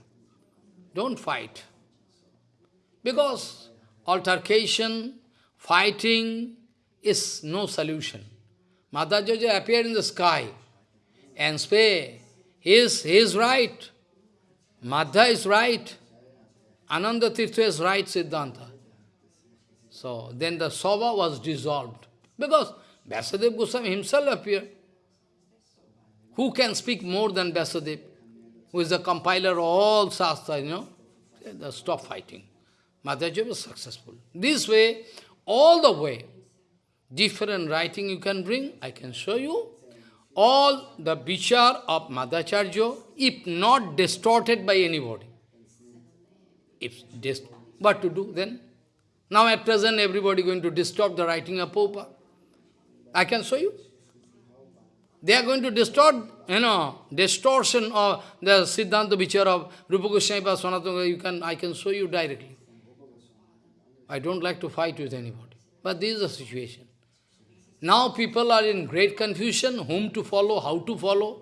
Don't fight. Because altercation, fighting is no solution. Madhacharya appeared in the sky and say, he is, he is right. Madha is right. Ananda Tirtha is right, Siddhanta. So then the Sabha was dissolved. Because Vyasadeva Goswami himself appeared. Who can speak more than Vyasadeva? Who is the compiler of all Shastra, you know? Stop fighting. Madhacharya was successful. This way, all the way, different writing you can bring, I can show you. All the vichar of Madhacharya, if not distorted by anybody. If dis what to do then? Now at present everybody going to distort the writing of Prabhupada. I can show you. They are going to distort, you know, distortion of the Siddhanta Vichar of Rupa Goswami you can, I can show you directly. I don't like to fight with anybody. But this is the situation. Now people are in great confusion, whom to follow, how to follow.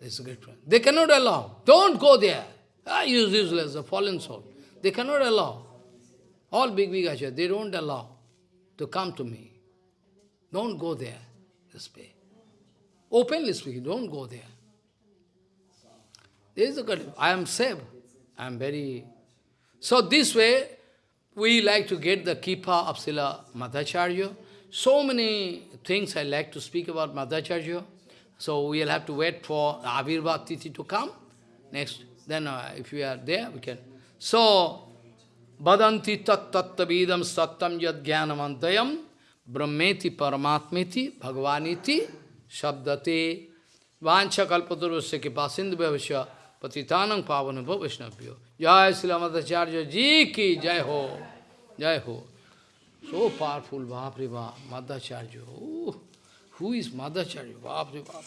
This is a great problem. They cannot allow. Don't go there. Ah, you useless, a fallen soul. They cannot allow. All big, big acharyas, they don't allow to come to me. Don't go there this way. Openly speaking, don't go there. This is the good. I am safe. I am very... So this way, we like to get the Kipa of Srila Madhacharya. So many things I like to speak about Madhacharya. So we'll have to wait for Avirva Tithi to come. Next, then uh, if we are there, we can. So, Badanti tat tattavidam sattam yad jnanamantayam brahmeti paramatmeti bhagavaniti shabdate vancha kalpaturvasya kipasindu bhavasya patitanang pavanabha. Jai Srilamatacharya ji ki jai ho, jai ho. So powerful, Bapri Bap, Madhacharya. Oh, who is Madhacharya? Bapri Bap.